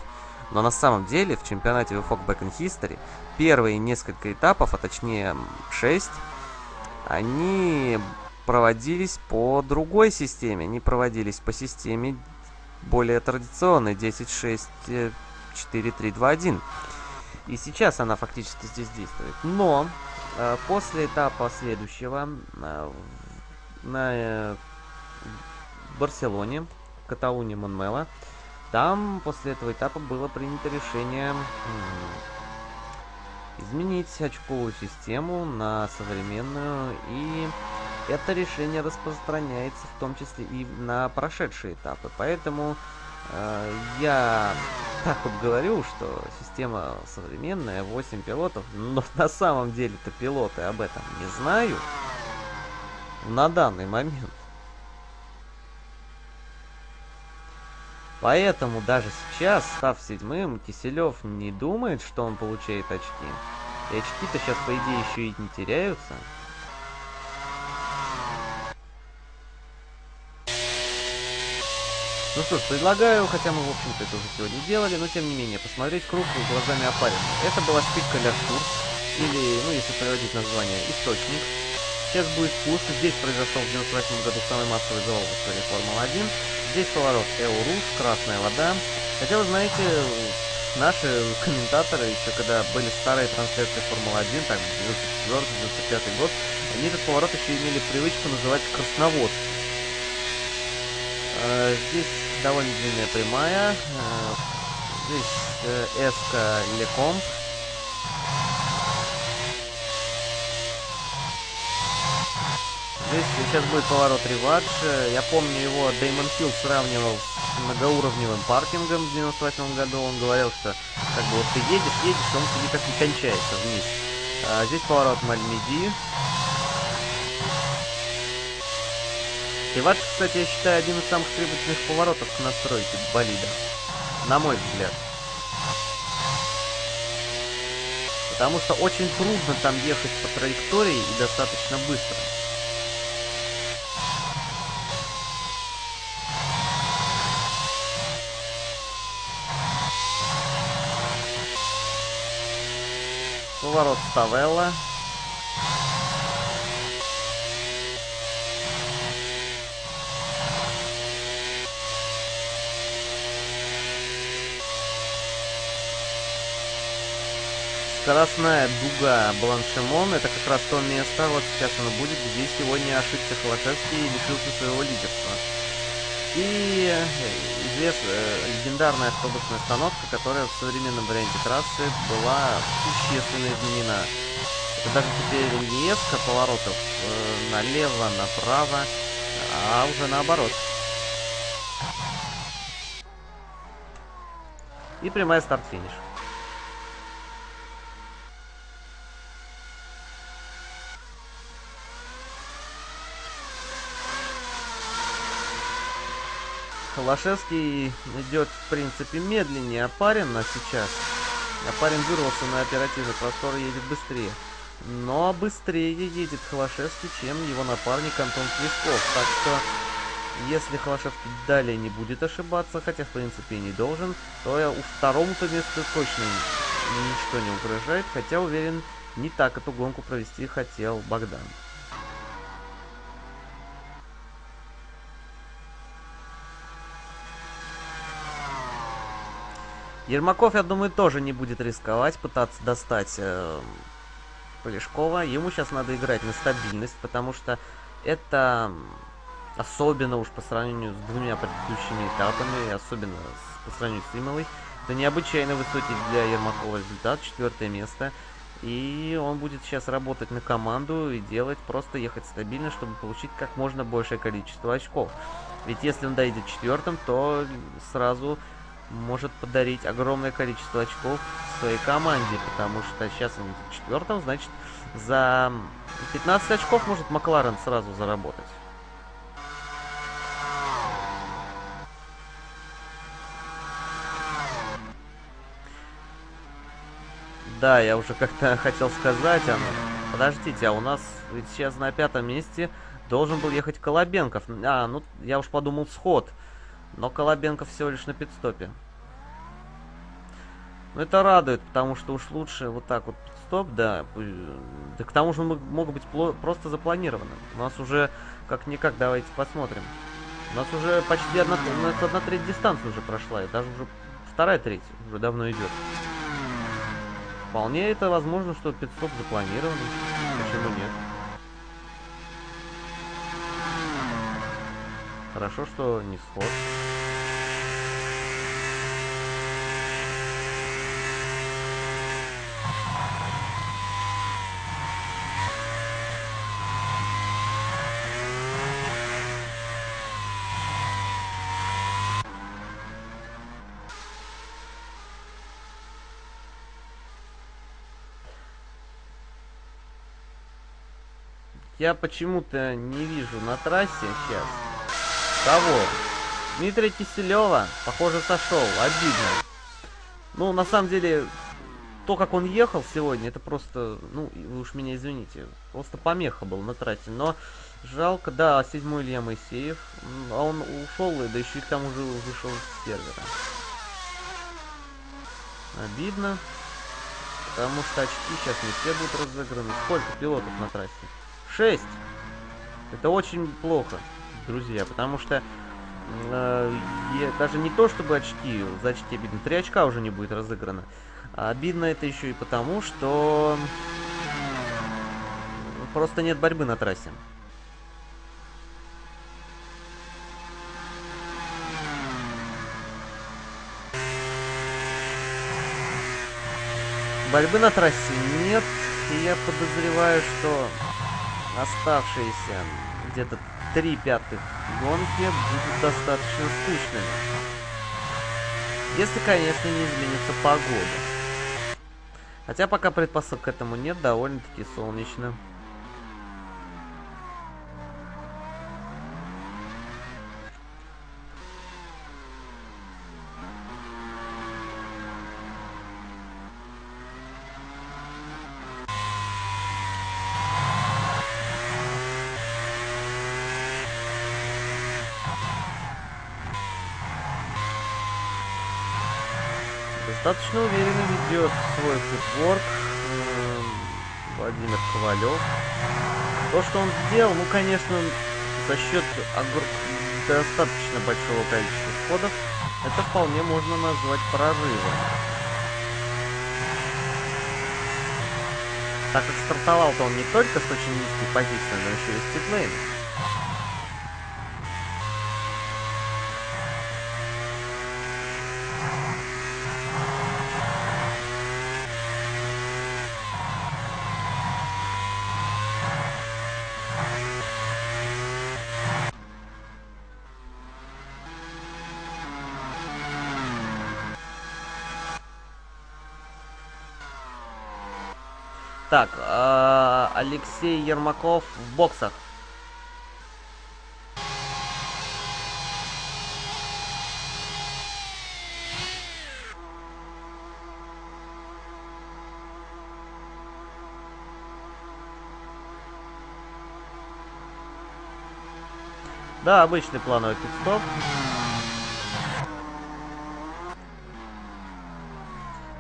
Но на самом деле в чемпионате VFOG Back in History первые несколько этапов, а точнее 6, они проводились по другой системе. Они проводились по системе более традиционной 10.6 4.3.2.1. И сейчас она фактически здесь действует. Но э, после этапа следующего э, на э, Барселоне, Каталуне Монмела, там после этого этапа было принято решение изменить очковую систему на современную, и это решение распространяется в том числе и на прошедшие этапы. Поэтому э, я так вот говорю, что система современная, 8 пилотов, но на самом деле-то пилоты об этом не знают на данный момент. Поэтому даже сейчас, став седьмым, Киселев не думает, что он получает очки. И очки-то сейчас, по идее, еще и не теряются. Ну что ж, предлагаю, хотя мы, в общем-то, это уже сегодня делали, но тем не менее, посмотреть круг глазами опарина. Это была спичка Ляшкур, или, ну, если переводить название, Источник. Сейчас будет спуск. Здесь произошел в 98 году самый массовый завал в истории Формулы-1. Здесь поворот Эурус, Красная вода. Хотя, вы знаете, наши комментаторы, еще когда были старые трансляции Формулы-1, так, 94-95 год, они этот поворот еще имели привычку называть Красноводский. Э, здесь довольно длинная прямая. Э, здесь э, Эска Лекомп. Здесь сейчас будет поворот ревадж. Я помню его Деймон Хилл сравнивал с многоуровневым паркингом в 98 году. Он говорил, что как бы вот ты едешь, едешь, он тебе как не кончается вниз. А здесь поворот Мальмеди. Ревадж, кстати, я считаю один из самых требовательных поворотов к настройке болида. На мой взгляд. Потому что очень трудно там ехать по траектории и достаточно быстро. Поворот Ставелла. Скоростная дуга Бланшемон, это как раз то место, вот сейчас оно будет, где сегодня ошибся Холошевский и лишился своего лидерства. И э, известная э, легендарная автобусная остановка, которая в современном варианте трассы была существенно изменена. Это даже теперь не несколько поворотов э, налево, направо, а уже наоборот. И прямая старт-финиш. Холошевский идет, в принципе, медленнее Апарина сейчас. Апарин вырвался на оперативный простор едет быстрее. Но быстрее едет Холошевский, чем его напарник Антон Плесков. Так что, если Холошевский далее не будет ошибаться, хотя, в принципе, и не должен, то я у второму-то месту точно ничто не угрожает. Хотя, уверен, не так эту гонку провести хотел Богдан. Ермаков, я думаю, тоже не будет рисковать, пытаться достать э, Полешкова. Ему сейчас надо играть на стабильность, потому что это особенно уж по сравнению с двумя предыдущими этапами, особенно с, по сравнению с Имовой, это необычайно высокий для Ермакова результат, четвертое место. И он будет сейчас работать на команду и делать, просто ехать стабильно, чтобы получить как можно большее количество очков. Ведь если он дойдет четвертым, то сразу может подарить огромное количество очков своей команде, потому что сейчас он в четвертом, значит, за 15 очков может Макларен сразу заработать. Да, я уже как-то хотел сказать, а подождите, а у нас ведь сейчас на пятом месте должен был ехать Колобенков. А, ну, я уж подумал, сход. Но Колобенков всего лишь на пидстопе. Ну это радует, потому что уж лучше вот так вот стоп, да. Да к тому же могут быть просто запланированы. У нас уже как-никак, давайте посмотрим. У нас уже почти одна, одна треть дистанции уже прошла, и даже уже вторая треть уже давно идет. Вполне это возможно, что пидстоп запланирован. Почему нет? Хорошо, что не сход. Я почему-то не вижу на трассе сейчас. Кого? Дмитрия Киселева, похоже, сошел. Обидно. Ну, на самом деле, то, как он ехал сегодня, это просто, ну, вы уж меня извините, просто помеха был на трассе. Но жалко, да, седьмой Илья Моисеев, а он ушел, да еще и там уже вышел с сервера. Обидно, потому что очки сейчас не все будут разыграны. Сколько пилотов на трассе? 6. Это очень плохо, друзья, потому что э, даже не то, чтобы очки, за очки обидно, 3 очка уже не будет разыграно. А обидно это еще и потому, что просто нет борьбы на трассе. Борьбы на трассе нет, и я подозреваю, что оставшиеся где-то три пятых гонки будут достаточно скучными. Если, конечно, не изменится погода. Хотя пока предпосылок к этому нет, довольно-таки солнечно. Футворк. Владимир Ковалев. То, что он сделал, ну, конечно, за счет достаточно большого количества сходов, это вполне можно назвать прорывом. Так как стартовал-то он не только с очень низкой позиции, но еще и с титлейном. Так, э, Алексей Ермаков в боксах. Да, обычный плановый пидстоп.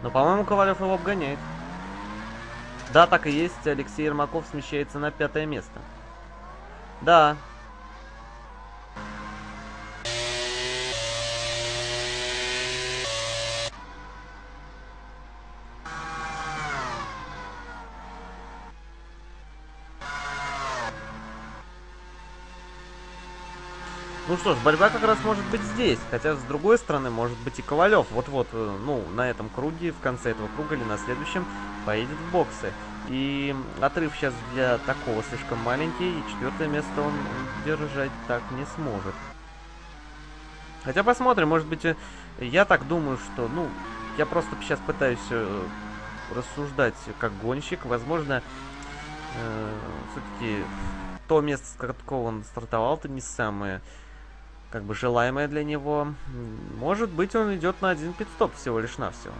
Но, по-моему, Ковалев его обгоняет. Да, так и есть. Алексей Ермаков смещается на пятое место. Да. Что ж, борьба как раз может быть здесь. Хотя, с другой стороны, может быть и Ковалев. Вот-вот, э, ну, на этом круге, в конце этого круга или на следующем, поедет в боксы. И отрыв сейчас для такого слишком маленький, и четвертое место он держать так не сможет. Хотя посмотрим, может быть, э, я так думаю, что, ну, я просто сейчас пытаюсь э, рассуждать как гонщик. Возможно, э, все-таки то место, с какого он стартовал, это не самое как бы желаемое для него. Может быть, он идет на один пидстоп всего лишь навсего.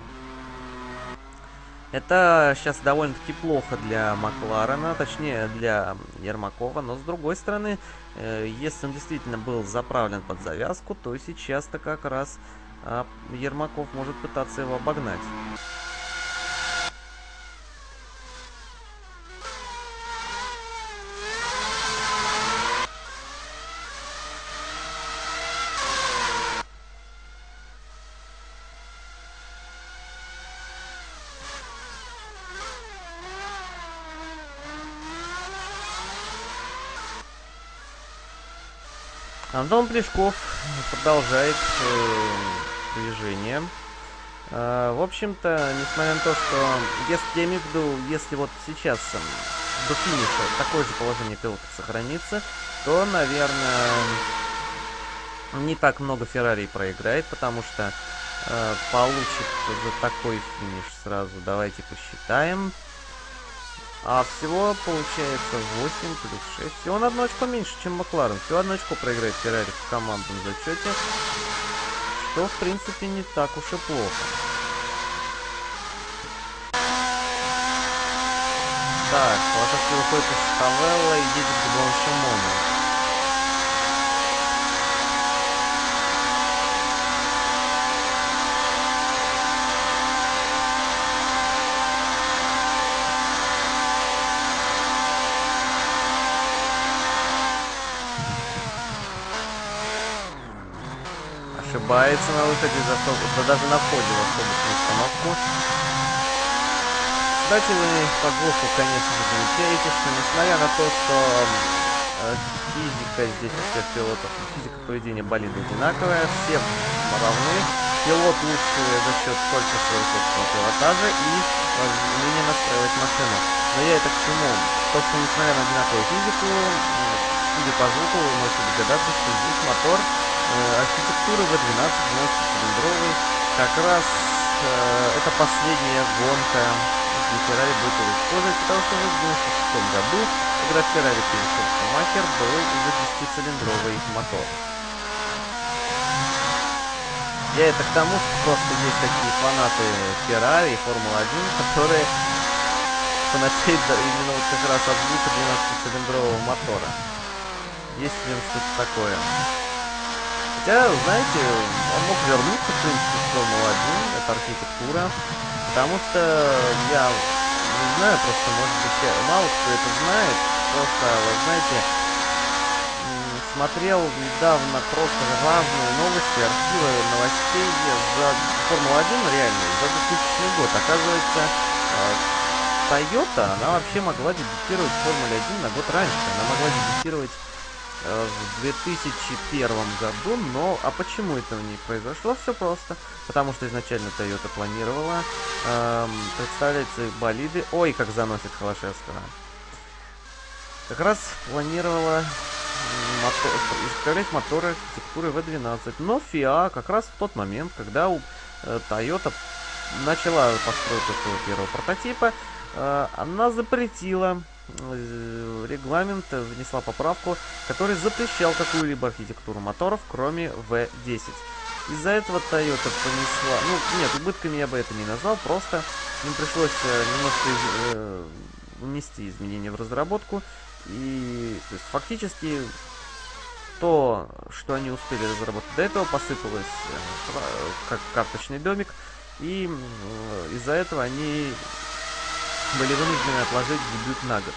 Это сейчас довольно-таки плохо для Макларена, точнее для Ермакова, но с другой стороны, э, если он действительно был заправлен под завязку, то сейчас-то как раз э, Ермаков может пытаться его обогнать. Антон Плешков продолжает э, движение. Э, в общем-то, несмотря на то, что, если, я имею в виду, если вот сейчас э, до финиша такое же положение пилота сохранится, то, наверное, не так много Феррари проиграет, потому что э, получит за такой финиш сразу, давайте посчитаем, а всего получается 8 плюс 6. Всего на одно очко меньше, чем Макларен. Всего одно очко проиграет Феррари в командном зачете. Что, в принципе, не так уж и плохо. Так, Лошадки выходит из Хавелла и едет к Бланшимону. Ошибается на выходе из автобуса, да даже на входе в автобусную остановку. Кстати, вы по звуку, конечно же, замечаете, что несмотря на то, что э, физика здесь у всех пилотов, физика поведения болида одинаковая, все равны. Пилот лучше за счет только своего собственного пилотажа и умения настраивать машину. Но я это к чему? То, что несмотря на одинаковую физику, судя по звуку, вы можете догадаться, что здесь мотор архитектуры V12 90-цилиндровый. Как раз э, это последняя гонка, где Феррари будет его использовать, потому что в 96 году, когда Феррари перешел в Шумахер, был уже 10-цилиндровый мотор. Я это к тому, что просто есть такие фанаты Феррари и Формулы-1, которые фанатеют именно вот как раз от звука 12-цилиндрового мотора. Есть в нем что-то такое. Хотя, знаете, он мог вернуться, в принципе, в Формулу-1, это архитектура, потому что я не знаю, просто, может быть, мало кто это знает. Просто, вы знаете, смотрел недавно просто важные новости, архивы новостей за Формулу-1 реально, за 2000 год. Оказывается, Toyota, она вообще могла дебютировать в Формуле 1 на год раньше. Она могла дебютировать Э, в 2001 году, но а почему этого не произошло? Все просто, потому что изначально Toyota планировала эм, представлять свои болиды, ой, как заносит Холошевского, как раз планировала мотор, изготовлять моторы архитектуры V12, но FIA как раз в тот момент, когда у э, Toyota начала постройку своего первого прототипа, э, она запретила Э, регламент внесла поправку, который запрещал какую-либо архитектуру моторов, кроме V10. Из-за этого Toyota понесла... Ну, нет, убытками я бы это не назвал, просто им пришлось э, немножко из, э, внести изменения в разработку. И то есть, фактически то, что они успели разработать до этого, посыпалось э, как карточный домик. И э, из-за этого они были вынуждены отложить дебют на год.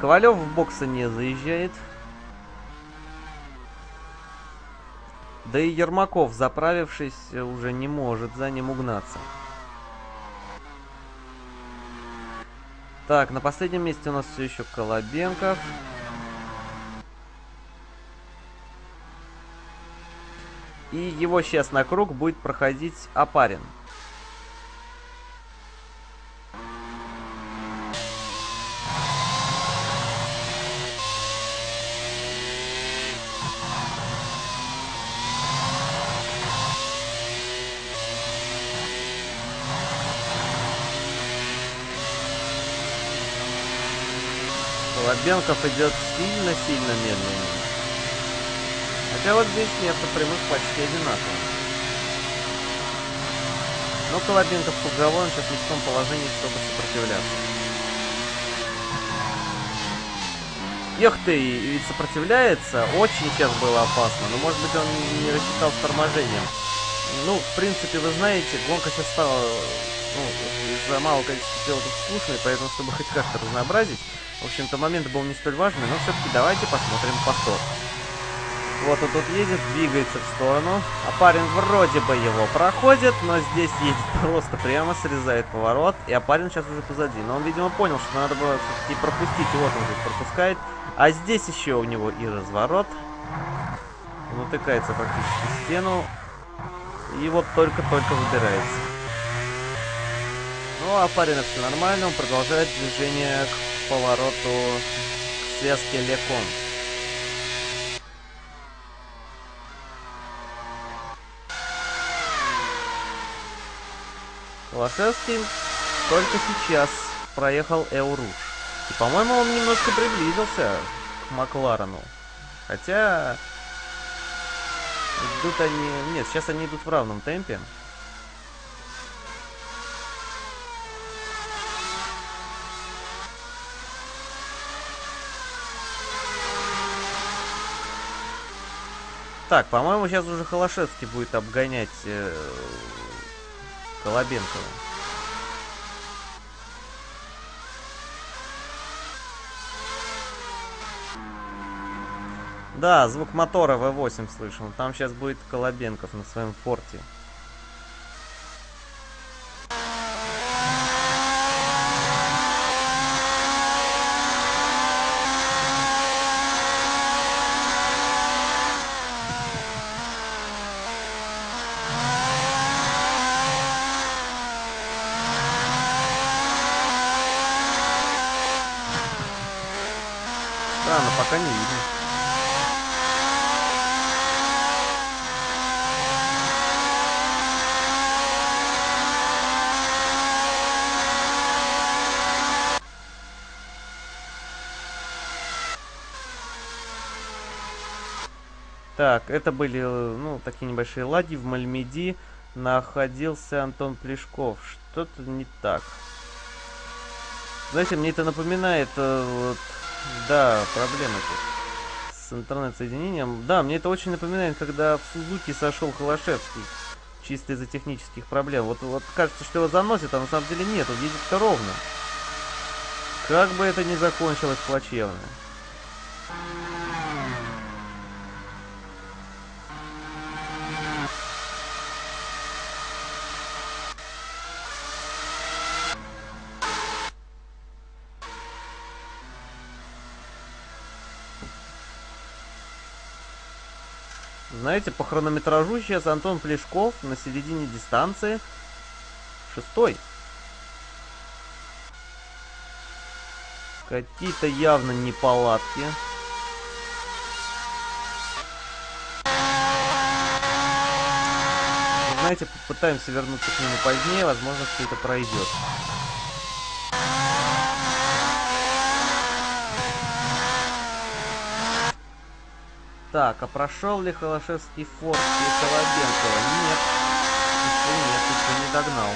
Ковалев в боксы не заезжает. Да и Ермаков, заправившись, уже не может за ним угнаться. Так, на последнем месте у нас все еще Колобенков. И его сейчас на круг будет проходить Апарин. Лобенков идет сильно-сильно медленнее. Хотя вот здесь место прямых почти одинаково. Но Колобенков круговой, он сейчас не в том положении, чтобы сопротивляться. Эх ты, ведь сопротивляется. Очень сейчас было опасно. Но может быть он не рассчитал с торможением. Ну, в принципе, вы знаете, гонка сейчас стала ну, из-за малого количества пилотов скучной, поэтому, чтобы хоть как-то разнообразить, в общем-то, момент был не столь важный, но все-таки давайте посмотрим повтор. Вот он тут едет, двигается в сторону. А парень вроде бы его проходит, но здесь едет просто прямо, срезает поворот. И а парень сейчас уже позади. Но он, видимо, понял, что надо было все-таки пропустить. Вот он здесь пропускает. А здесь еще у него и разворот. Он утыкается практически в стену. И вот только-только выбирается. Ну, а парень все нормально. Он продолжает движение к повороту к связке Лекон. Лошевский только сейчас проехал Эуруш. И, по-моему, он немножко приблизился к Макларену. Хотя... Идут они... Нет, сейчас они идут в равном темпе. Так, по-моему, сейчас уже Холошевский будет обгонять э, Колобенкова. Да, звук мотора V8 слышал. Там сейчас будет Колобенков на своем форте. пока не видно. Так, это были, ну, такие небольшие лаги. В Мальмеди находился Антон Плешков. Что-то не так. Знаете, мне это напоминает, э, вот, да, проблемы тут с интернет-соединением. Да, мне это очень напоминает, когда в Сузуки сошел Холошевский. Чисто из-за технических проблем. Вот, вот кажется, что его заносит, а на самом деле нет, он едет-то ровно. Как бы это ни закончилось плачевно. Знаете, по хронометражу сейчас Антон Плешков на середине дистанции шестой. Какие-то явно неполадки. Знаете, попытаемся вернуться к нему позднее, возможно, все это пройдет. Так, а прошел ли Холошевский форт и Колобенкова? Нет. Еще нет, еще не догнал.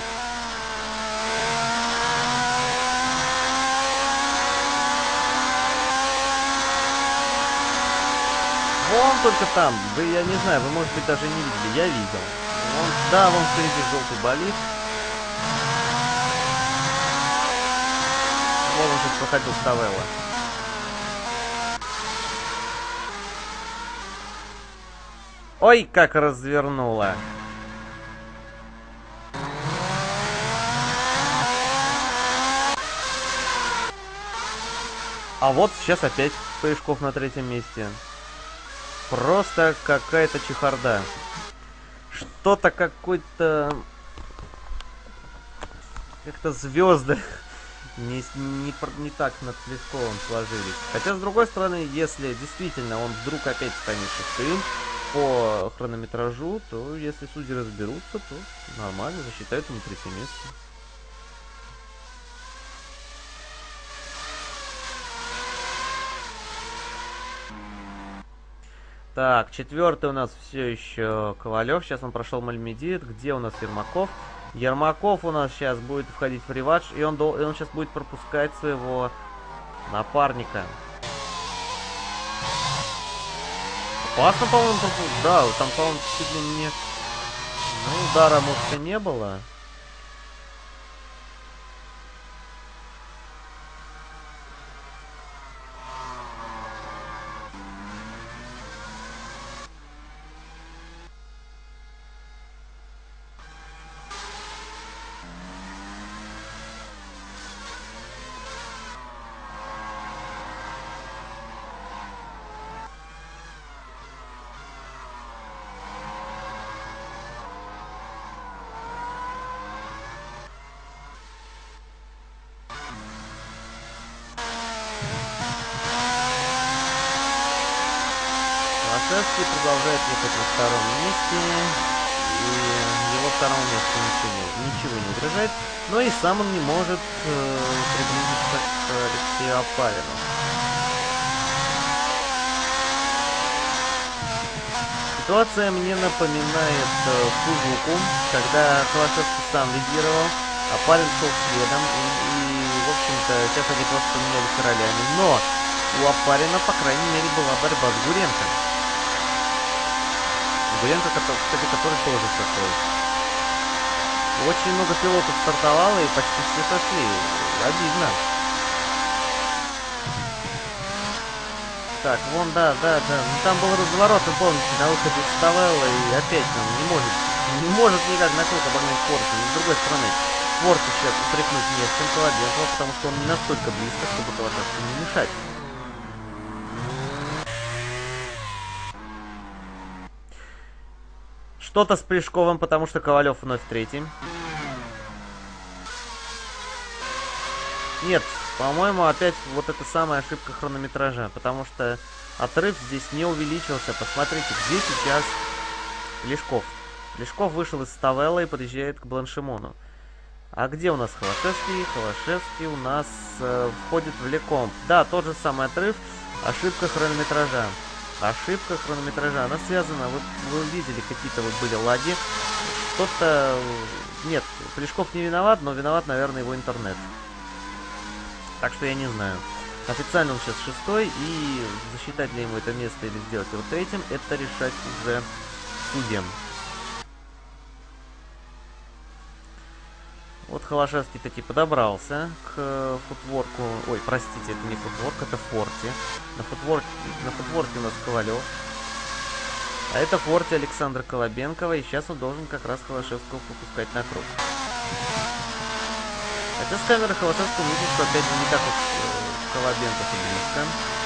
Вон только там, вы, я не знаю, вы, может быть, даже не видели, я видел. Вон, да, вон впереди желтый болид. Вон он тут проходил Ставелла. Ой, как развернула. А вот сейчас опять Пышков на третьем месте. Просто какая-то чехарда. Что-то какой-то... Как-то звезды не, не, не так над Плесковым сложились. Хотя, с другой стороны, если действительно он вдруг опять станет шестым, по хронометражу, то если судьи разберутся, то нормально, засчитают ему третье место. Так, четвертый у нас все еще Ковалев. Сейчас он прошел Мальмедит. Где у нас Ермаков? Ермаков у нас сейчас будет входить в реванш, и он, и он сейчас будет пропускать своего напарника. Опасно, по-моему, Да, там, по-моему, чуть ли не... Ну, удара, может, и не было. Второму месту ничего ничего не угрожает. Но и сам он не может э, приблизиться к Алексею Апарину. Ситуация мне напоминает э, Сузуку, когда Холошевский сам лидировал, а Палин шел следом, и, и в общем-то, сейчас они просто поменялись ролями. Но у Апарина, по крайней мере, была борьба с Гуренко. Гуренко, кстати, который тоже такой. Очень много пилотов стартовало и почти все сошли. Обидно. Так, вон, да, да, да. Ну, там был разворот, вы помните, на выходе вставала и опять нам не может, не может никак на круг обогнать Форта. Но с другой стороны, Форта сейчас упрекнуть не с чем потому что он не настолько близко, чтобы Колоденкову не мешать. Что-то с Плешковым, потому что Ковалев вновь третий. Нет, по-моему, опять вот эта самая ошибка хронометража, потому что отрыв здесь не увеличился. Посмотрите, где сейчас Лешков. Лешков вышел из Ставелла и подъезжает к Бланшимону. А где у нас Холошевский? Холошевский у нас э, входит в Леком. Да, тот же самый отрыв, ошибка хронометража. Ошибка хронометража, она связана, вы, вы видели, какие-то вот были лаги. Что-то... Нет, Плешков не виноват, но виноват, наверное, его интернет. Так что я не знаю. Официально он сейчас шестой, и засчитать ли ему это место или сделать его третьим, это решать уже судьям. Вот Холошевский таки подобрался к футворку. Ой, простите, это не футворк, это форти. На футворке, на футворке у нас Ковалев. А это форти Александра Колобенкова, и сейчас он должен как раз Холошевского пропускать на круг. Хотя с камеры Холошевского видно, что опять же не так уж э, Колобенков и близко.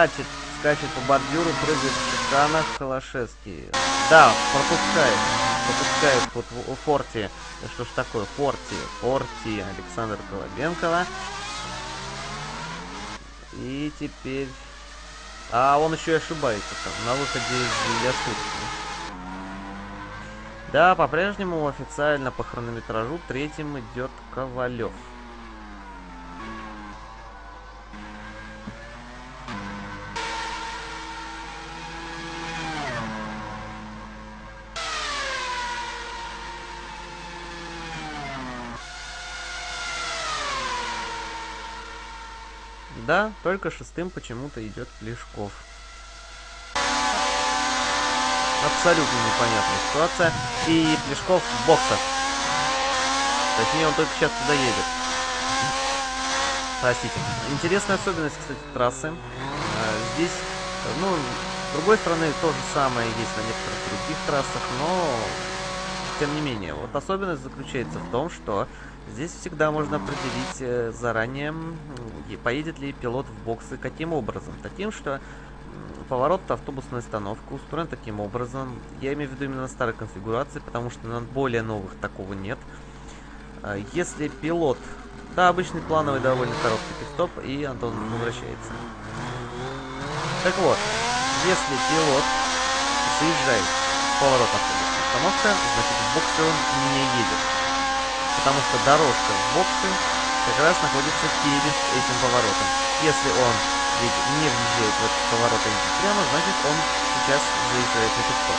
Скачет, скачет по бордюру, прыгает в шиканах Холошевский. Да, пропускает. Пропускает вот Форти. Что ж такое? Форти. Форти Александр Колобенкова. И теперь... А он еще и ошибается там, на выходе из Ясутки. Да, по-прежнему официально по хронометражу третьим идет Ковалев. Да, только шестым почему-то идет Плешков. Абсолютно непонятная ситуация. И Плешков в боксах. Точнее, он только сейчас туда едет. Простите. Интересная особенность, кстати, трассы. А, здесь, ну, с другой стороны, то же самое есть на некоторых других трассах, но тем не менее. Вот особенность заключается в том, что Здесь всегда можно определить э, заранее, поедет ли пилот в боксы, каким образом. Таким, что поворот автобусной остановка устроен таким образом. Я имею в виду именно старой конфигурации, потому что на более новых такого нет. А, если пилот... Да, обычный плановый довольно короткий пидстоп, и Антон возвращается. Так вот, если пилот заезжает в поворот автобусной остановка, значит в боксы он не едет потому что дорожка в боксы как раз находится перед этим поворотом. Если он ведь не въезжает в этот поворот, а едет прямо, значит он сейчас заезжает на пидстоп.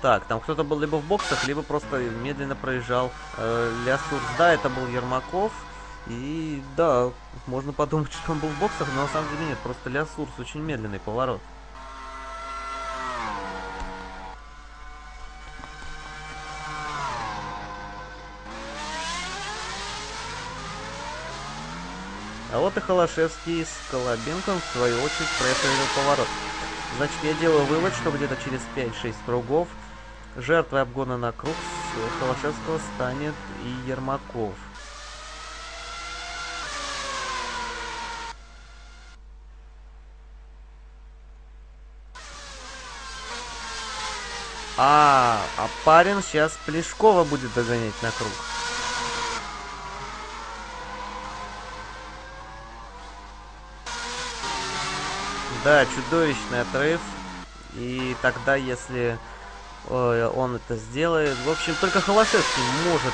Так, там кто-то был либо в боксах, либо просто медленно проезжал э, Лясурс. Да, это был Ермаков. И да, можно подумать, что он был в боксах, но на самом деле нет, просто Лясурс очень медленный поворот. А вот и Холошевский с Колобенком, в свою очередь, проехали поворот. Значит, я делаю вывод, что где-то через 5-6 кругов жертвой обгона на круг с Холошевского станет и Ермаков. А, а парень сейчас Плешкова будет догонять на круг. Да, чудовищный отрыв. И тогда, если э, он это сделает... В общем, только Холошевский может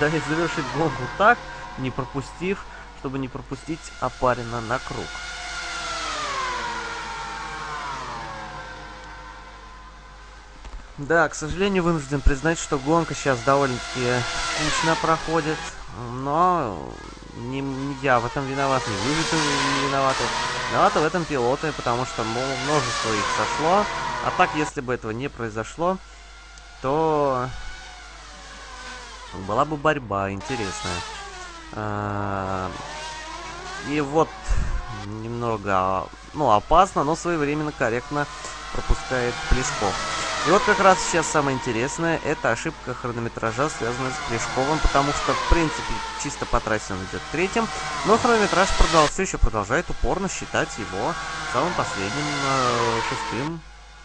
да, завершить гонку так, не пропустив, чтобы не пропустить Апарина на круг. Да, к сожалению, вынужден признать, что гонка сейчас довольно-таки скучно проходит. Но не, не я в этом виноват, не вы не виноваты. Виноваты в этом пилоты, потому что множество их сошло. А так, если бы этого не произошло, то была бы борьба интересная. А, и вот немного, ну, опасно, но своевременно, корректно пропускает Плесков. И вот как раз сейчас самое интересное, это ошибка хронометража, связанная с Плешковым, потому что, в принципе, чисто по трассе он идет третьим, но хронометраж продолжал, все еще продолжает упорно считать его самым последним, э, шестым,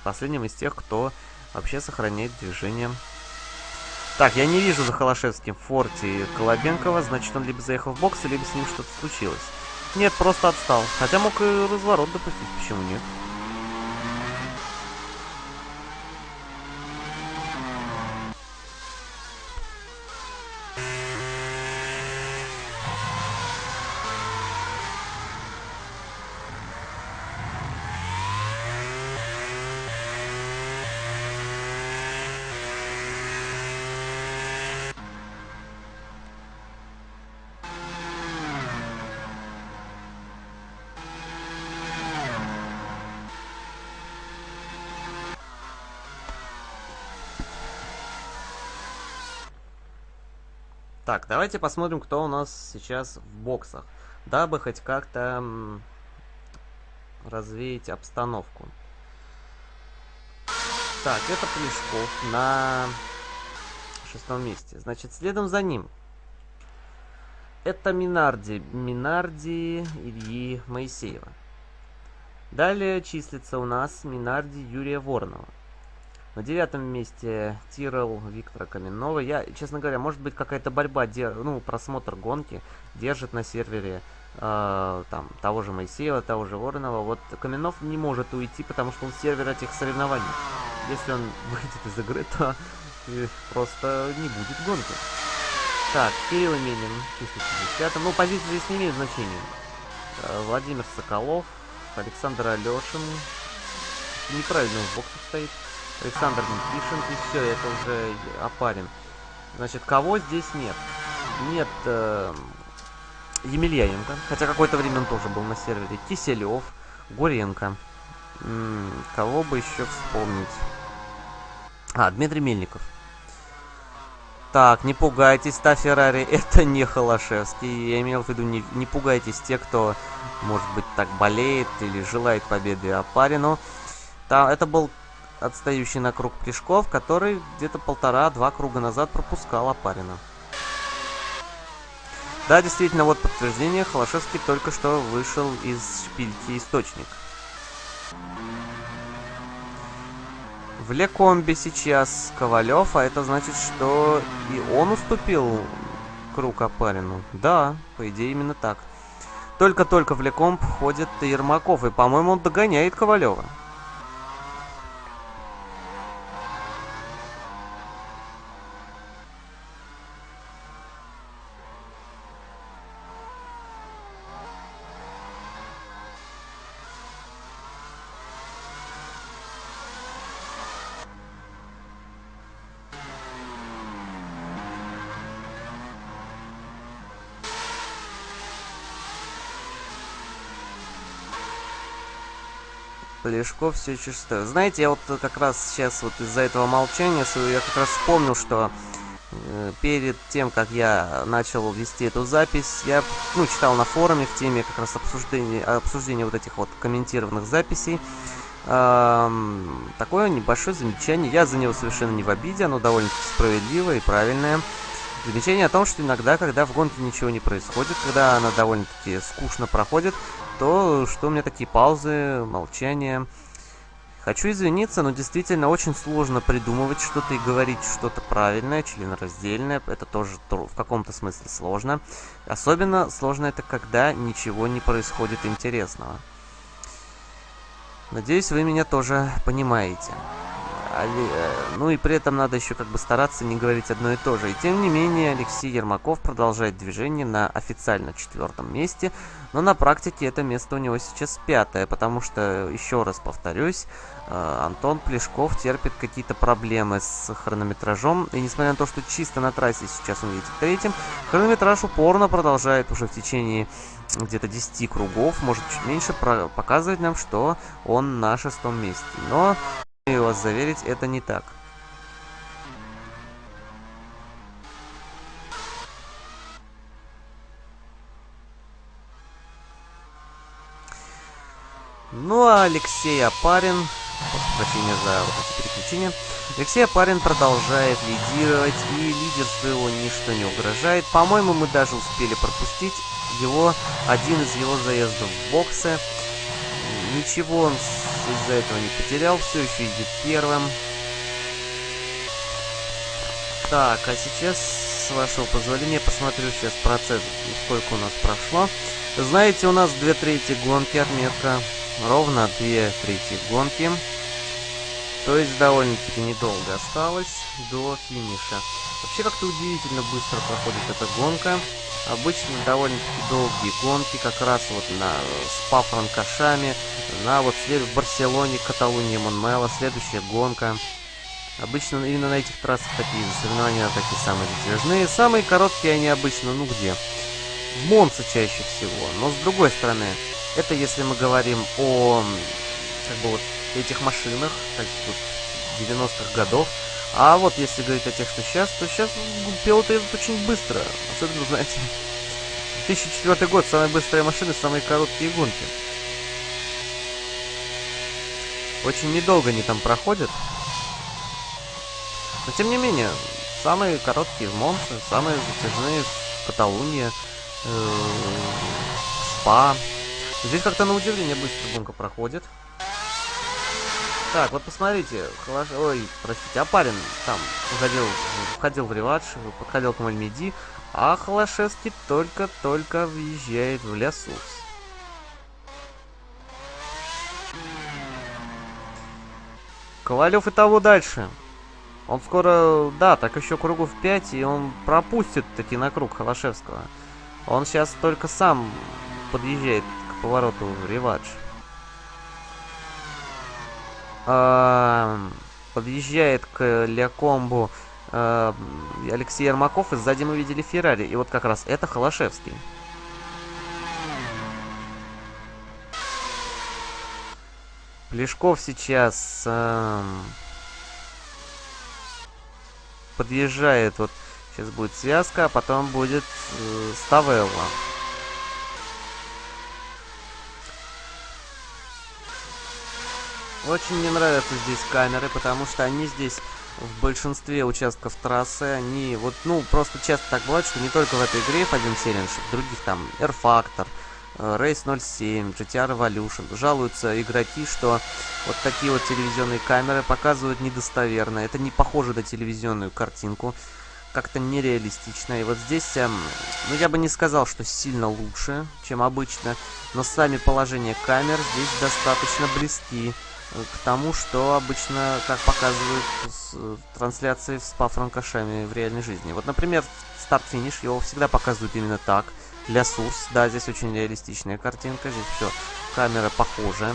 последним из тех, кто вообще сохраняет движение. Так, я не вижу за Холошевским в форте Колобенкова, значит он либо заехал в бокс, либо с ним что-то случилось. Нет, просто отстал. Хотя мог и разворот допустить, почему нет? Так, давайте посмотрим, кто у нас сейчас в боксах, дабы хоть как-то развеять обстановку. Так, это Плешков на шестом месте. Значит, следом за ним это Минарди. Минарди Ильи Моисеева. Далее числится у нас Минарди Юрия Воронова. На девятом месте Тирел Виктора Каменного. Я, честно говоря, может быть какая-то борьба, ну, просмотр гонки держит на сервере э, там того же Моисеева, того же Воронова. Вот Каменов не может уйти, потому что он сервер этих соревнований. Если он выйдет из игры, то просто не будет гонки. Так, Кирилл Именин, чисто 50 Ну, позиции здесь не имеют значения. Э, Владимир Соколов, Александр Алешин. Неправильно в боксе стоит. Александр Никишин, и все, это уже опарин. Значит, кого здесь нет? Нет э, Емельяненко, хотя какое-то время он тоже был на сервере. Киселев, Горенко. М -м, кого бы еще вспомнить? А, Дмитрий Мельников. Так, не пугайтесь, та Феррари, это не Холошевский. Я имел в виду, не, не пугайтесь те, кто, может быть, так болеет или желает победы Апарину. Там, это был отстающий на круг Плешков, который где-то полтора-два круга назад пропускал Апарина. Да, действительно, вот подтверждение. Холошевский только что вышел из шпильки «Источник». В Лекомбе сейчас Ковалев, а это значит, что и он уступил круг Апарину. Да, по идее именно так. Только-только в Лекомб ходит Ермаков, и, по-моему, он догоняет Ковалева. Полешков все чисто. Знаете, я вот как раз сейчас вот из-за этого молчания я как раз вспомнил, что э, перед тем, как я начал вести эту запись, я ну, читал на форуме в теме как раз обсуждения, обсуждения вот этих вот комментированных записей. Эм, такое небольшое замечание. Я за него совершенно не в обиде, оно довольно-таки справедливое и правильное. Замечание о том, что иногда, когда в гонке ничего не происходит, когда она довольно-таки скучно проходит, то что у меня такие паузы, молчание. Хочу извиниться, но действительно очень сложно придумывать что-то и говорить что-то правильное, членораздельное. Это тоже в каком-то смысле сложно. Особенно сложно это, когда ничего не происходит интересного. Надеюсь, вы меня тоже понимаете. Э, ну и при этом надо еще как бы стараться не говорить одно и то же. И тем не менее, Алексей Ермаков продолжает движение на официально четвертом месте, но на практике это место у него сейчас пятое, потому что, еще раз повторюсь, э, Антон Плешков терпит какие-то проблемы с хронометражом, и несмотря на то, что чисто на трассе сейчас он едет третьим, хронометраж упорно продолжает уже в течение где-то 10 кругов, может чуть меньше, показывать нам, что он на шестом месте. Но Смею вас заверить, это не так. Ну а Алексей Апарин прощения за вот эти переключения. Алексей Апарин продолжает лидировать, и лидерство его ничто не угрожает. По-моему, мы даже успели пропустить его, один из его заездов в боксы. Ничего он из-за этого не потерял, все еще идет первым. Так, а сейчас, с вашего позволения, посмотрю сейчас процесс, сколько у нас прошло. Знаете, у нас две трети гонки отметка. Ровно две трети гонки. То есть довольно-таки недолго осталось до финиша. Вообще как-то удивительно быстро проходит эта гонка. Обычно довольно-таки долгие гонки, как раз вот на спа франкашами, на вот в Барселоне, Каталуния, Монмело, следующая гонка. Обычно именно на этих трассах такие соревнования такие самые затяжные. Самые короткие они обычно, ну где? В Монце чаще всего. Но с другой стороны, это если мы говорим о как бы вот этих машинах, так вот 90-х годов. А вот если говорить о тех, что сейчас, то сейчас пилоты едут очень быстро. Особенно, знаете, 2004 год, самые быстрые машины, самые короткие гонки. Очень недолго они там проходят. Но тем не менее, самые короткие в Монце, самые затяжные в Каталунии, э, Спа. Здесь как-то на удивление быстро гонка проходит. Так, вот посмотрите, Холош... ой, простите, Апарин там входил, входил в реватш, подходил к Мальмеди, а Холошевский только-только въезжает в Лясус. Ковалев и того дальше. Он скоро, да, так еще кругов 5, и он пропустит таки на круг Холошевского. Он сейчас только сам подъезжает к повороту в реватш подъезжает к Леокомбу э, Алексей Ермаков, и сзади мы видели Феррари. И вот как раз это Холошевский. Плешков сейчас э, подъезжает. Вот сейчас будет связка, а потом будет э, Ставелла. Очень мне нравятся здесь камеры, потому что они здесь в большинстве участков трассы, они вот, ну, просто часто так бывает, что не только в этой игре F1 Challenge, в других там R-Factor, э, Race 07, GTR Evolution, жалуются игроки, что вот такие вот телевизионные камеры показывают недостоверно, это не похоже на телевизионную картинку, как-то нереалистично. И вот здесь, эм, ну я бы не сказал, что сильно лучше, чем обычно, но сами положения камер здесь достаточно близки к тому, что обычно, как показывают с, трансляции с Спа-Франкошами в реальной жизни. Вот, например, старт-финиш, его всегда показывают именно так. Для Сурс, да, здесь очень реалистичная картинка, здесь все, камера похожая.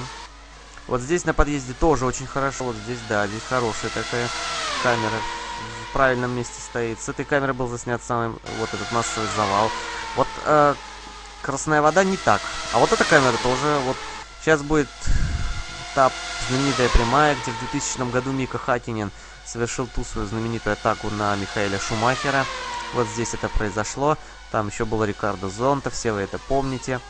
Вот здесь на подъезде тоже очень хорошо, вот здесь, да, здесь хорошая такая камера в правильном месте стоит. С этой камеры был заснят самый, вот этот массовый завал. Вот э, Красная Вода не так. А вот эта камера тоже, вот, сейчас будет этап знаменитая прямая, где в 2000 году Мика Хатинин совершил ту свою знаменитую атаку на Михаэля Шумахера. Вот здесь это произошло. Там еще был Рикардо Зонта, все вы это помните.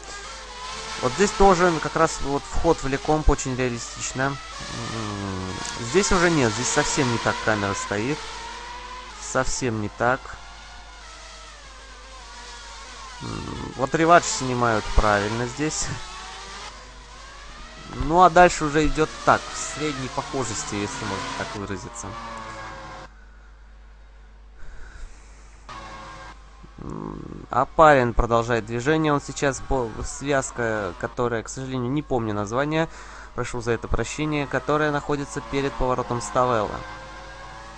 Вот здесь тоже как раз вот вход в Лекомп очень реалистично. Здесь уже нет, здесь совсем не так камера стоит. Совсем не так. Вот реватч снимают правильно здесь. Ну а дальше уже идет так, в средней похожести, если можно так выразиться. А парень продолжает движение. Он сейчас по связка, которая, к сожалению, не помню название, прошу за это прощение, которая находится перед поворотом Ставелла.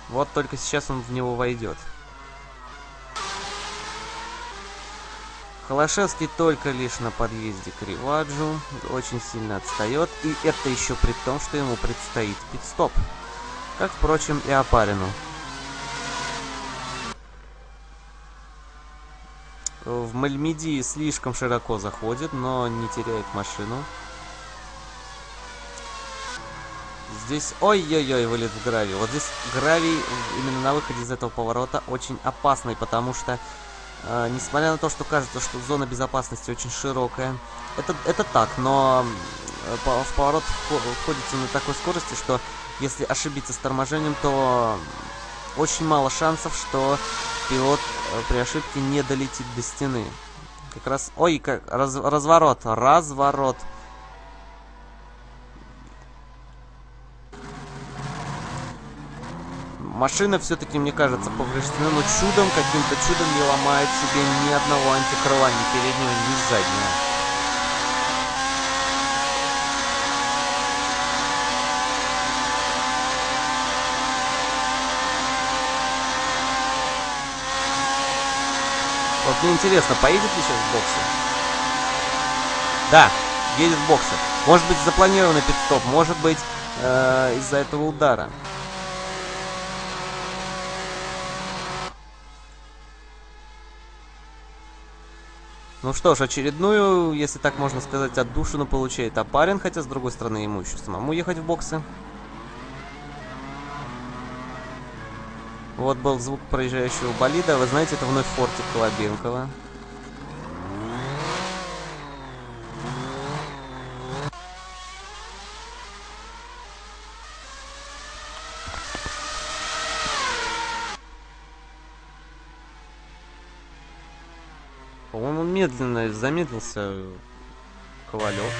Вот только сейчас он в него войдет. Холошевский только лишь на подъезде к Риваджу, очень сильно отстает, и это еще при том, что ему предстоит пит-стоп. Как, впрочем, и Апарину. В Мальмиди слишком широко заходит, но не теряет машину. Здесь, ой-ой-ой, вылет в гравий. Вот здесь гравий именно на выходе из этого поворота очень опасный, потому что Uh, несмотря на то, что кажется, что зона безопасности очень широкая. Это, это так, но в поворот входится на такой скорости, что если ошибиться с торможением, то очень мало шансов, что пилот э, при ошибке не долетит до стены. Как раз... Ой, как... Раз... Разворот. Разворот. Машина все-таки, мне кажется, повреждена, но чудом, каким-то чудом не ломает себе ни одного антикрыла, ни переднего, ни заднего. Вот мне интересно, поедет ли сейчас в боксе? Да, едет в боксе. Может быть, запланированный пидстоп, может быть, э, из-за этого удара. Ну что ж, очередную, если так можно сказать, отдушину получает Апарин, хотя, с другой стороны, ему еще самому ехать в боксы. Вот был звук проезжающего болида. Вы знаете, это вновь фортик Колобенкова. По-моему, медленно замедлился Ковалев.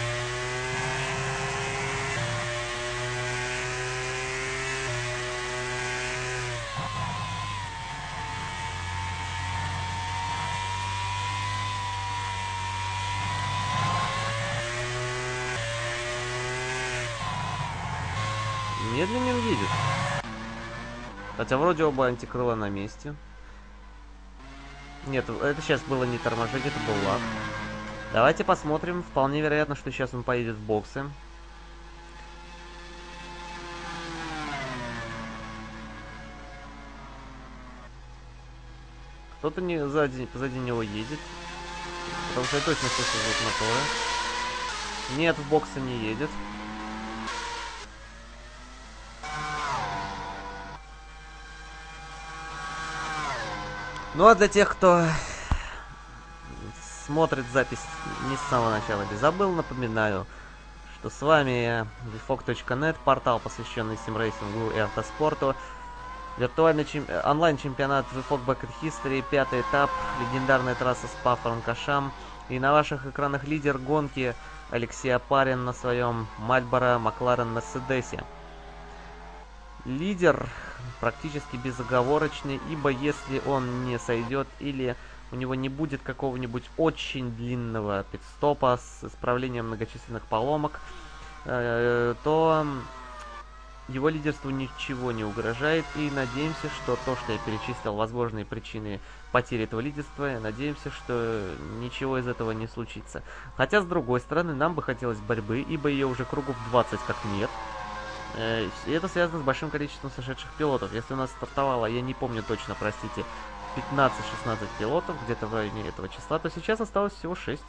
Медленнее едет. Хотя вроде оба антикрыла на месте. Нет, это сейчас было не торможение, это был лак. Давайте посмотрим. Вполне вероятно, что сейчас он поедет в боксы. Кто-то не сзади, позади него едет. Потому что я точно слышу звук мотора. Нет, в боксы не едет. Ну а для тех, кто смотрит запись не с самого начала или забыл, напоминаю, что с вами vfog.net, портал, посвященный симрейсингу и автоспорту. Виртуальный чем... онлайн-чемпионат VFOG Back History, пятый этап, легендарная трасса Спа-Франкошам. И на ваших экранах лидер гонки Алексей Апарин на своем Мальборо Макларен Мерседесе. Лидер практически безоговорочный, ибо если он не сойдет или у него не будет какого-нибудь очень длинного пидстопа с исправлением многочисленных поломок, э, то его лидерству ничего не угрожает, и надеемся, что то, что я перечислил, возможные причины потери этого лидерства, надеемся, что ничего из этого не случится. Хотя, с другой стороны, нам бы хотелось борьбы, ибо ее уже кругов 20 как нет, и это связано с большим количеством сошедших пилотов. Если у нас стартовало, я не помню точно, простите, 15-16 пилотов, где-то в районе этого числа, то сейчас осталось всего 6.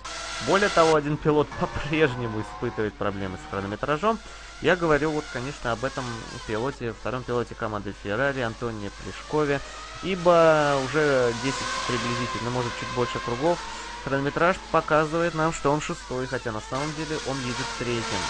Более того, один пилот по-прежнему испытывает проблемы с хронометражом. Я говорю вот, конечно, об этом пилоте, втором пилоте команды Ferrari, Антоне Плешкове, ибо уже 10 приблизительно, может чуть больше кругов, хронометраж показывает нам, что он шестой, хотя на самом деле он едет третьим.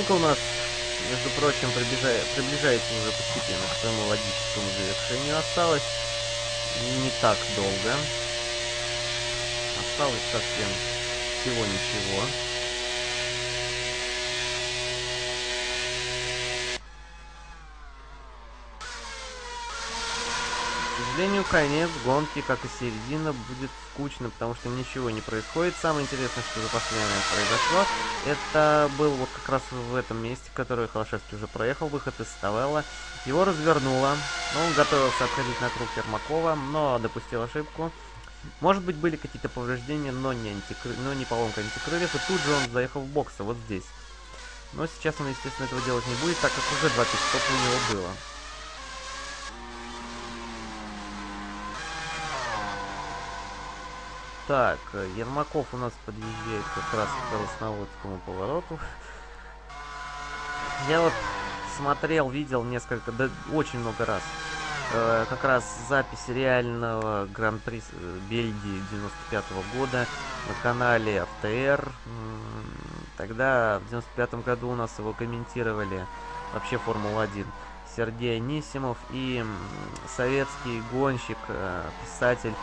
Гонка у нас, между прочим, приближает, приближается уже постепенно к своему логическому завершению. Осталось не так долго. Осталось совсем всего ничего. Сожалению, конец гонки, как и середина, будет скучно, потому что ничего не происходит. Самое интересное, что за последнее произошло, это был вот как раз в этом месте, который Холошевский уже проехал, выход из Ставелла. Его развернуло, он готовился обходить на круг Ермакова, но допустил ошибку. Может быть, были какие-то повреждения, но не, антикры... но не поломка антикрыльев, и тут же он заехал в боксы, вот здесь. Но сейчас он, естественно, этого делать не будет, так как уже два пидстопа у него было. Так, Ермаков у нас подъезжает как раз к Красноводскому повороту. Я вот смотрел, видел несколько, да очень много раз. Э, как раз запись реального Гран-при э, Бельгии 95 -го года на канале РТР. Тогда в 95 году у нас его комментировали вообще Формула-1. Сергей Анисимов и советский гонщик, э, писатель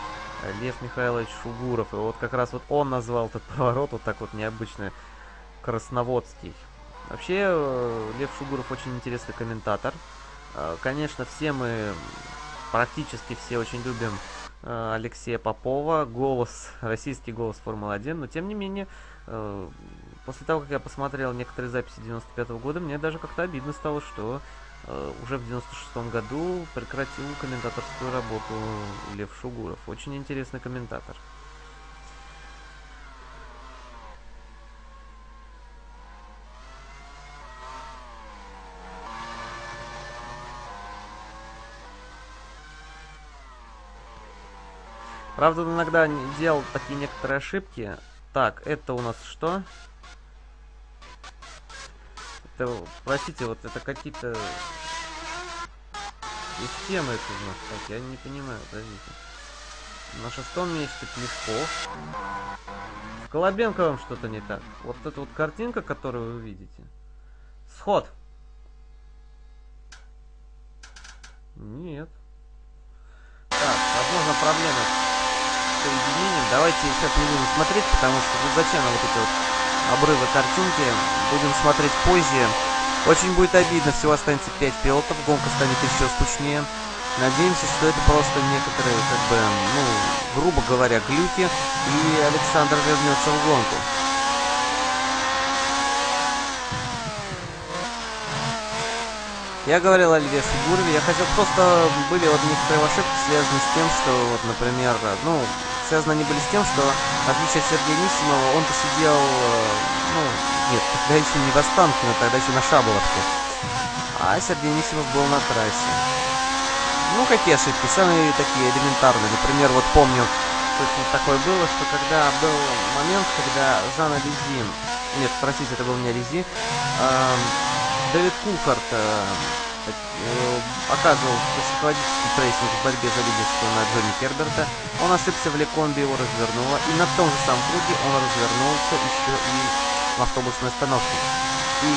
Лев Михайлович Шугуров. И вот как раз вот он назвал этот поворот вот так вот необычно красноводский. Вообще, э, Лев Шугуров очень интересный комментатор. Э, конечно, все мы, практически все очень любим э, Алексея Попова, голос, российский голос Формулы-1, но тем не менее, после того, как я посмотрел некоторые записи 95 -го года, мне даже как-то обидно стало, что уже в 96 году прекратил комментаторскую работу Лев Шугуров. Очень интересный комментатор. Правда, иногда делал такие некоторые ошибки. Так, это у нас что? Это, простите, вот это какие-то системы это у нас. Так, я не понимаю, подождите. На шестом месте Плешков. С Колобенковым что-то не так. Вот эта вот картинка, которую вы видите. Сход. Нет. Так, возможно, проблема соединением. Давайте сейчас не будем смотреть, потому что зачем нам вот эти вот обрывы картинки. Будем смотреть позже. Очень будет обидно, всего останется 5 пилотов, гонка станет еще скучнее. Надеемся, что это просто некоторые, как бы, ну, грубо говоря, глюки, и Александр вернется в гонку. Я говорил о Льве Шигурове, я хотел просто, были вот некоторые ошибки, связанные с тем, что, вот, например, ну, связаны они были с тем, что, в отличие от Сергея Нисимова, он посидел, э, ну, нет, тогда еще не в Останкино, тогда еще на Шаболовке. А Сергей Нисимов был на трассе. Ну, какие ошибки? Самые такие элементарные. Например, вот помню, точно такое было, что когда был момент, когда Жанна Лизи, нет, простите, это был не Лизи, э, Дэвид Кулфорд э, Э, оказывал психологический прессинг в борьбе за лидерство на Джонни Керберта. Он ошибся в Лекомбе, его развернуло, и на том же самом круге он развернулся еще и в автобусной остановке. И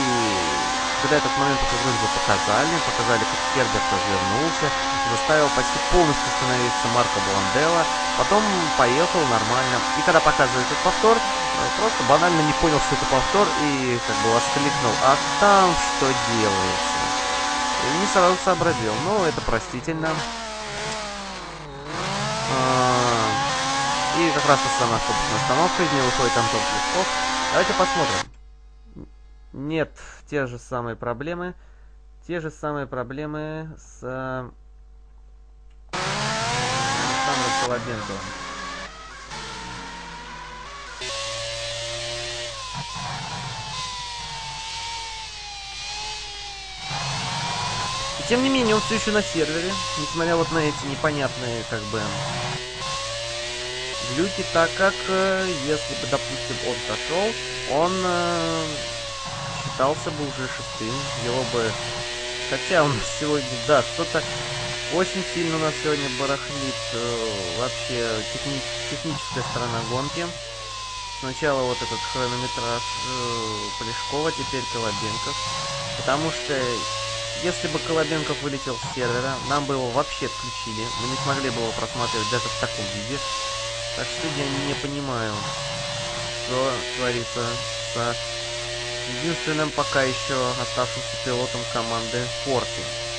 когда этот момент уже вроде бы показали, показали, как Керберт развернулся, заставил почти полностью остановиться Марко Бланделла, потом поехал нормально. И когда показывали этот повтор, э, просто банально не понял, что это повтор, и как бы воскликнул, а там что делается? Не сразу сообразил. Но это простительно. А, и как раз самая автобусная остановка, из нее выходит Антон Плесков. Давайте посмотрим. Нет, те же самые проблемы. Те же самые проблемы с Александром Колобенковым. Тем не менее, он все еще на сервере, несмотря вот на эти непонятные, как бы, глюки, так как, э, если бы, допустим, он сошел, он э, считался бы уже шестым, его бы... Хотя у нас сегодня, да, что-то очень сильно у нас сегодня барахлит э, вообще техни техническая сторона гонки. Сначала вот этот хронометраж э, Полешкова, теперь Колобенков. Потому что если бы Колобенков вылетел с сервера, нам бы его вообще отключили. Мы не смогли бы его просматривать даже в таком виде. Так что я не понимаю, что творится с единственным пока еще оставшимся пилотом команды Форти.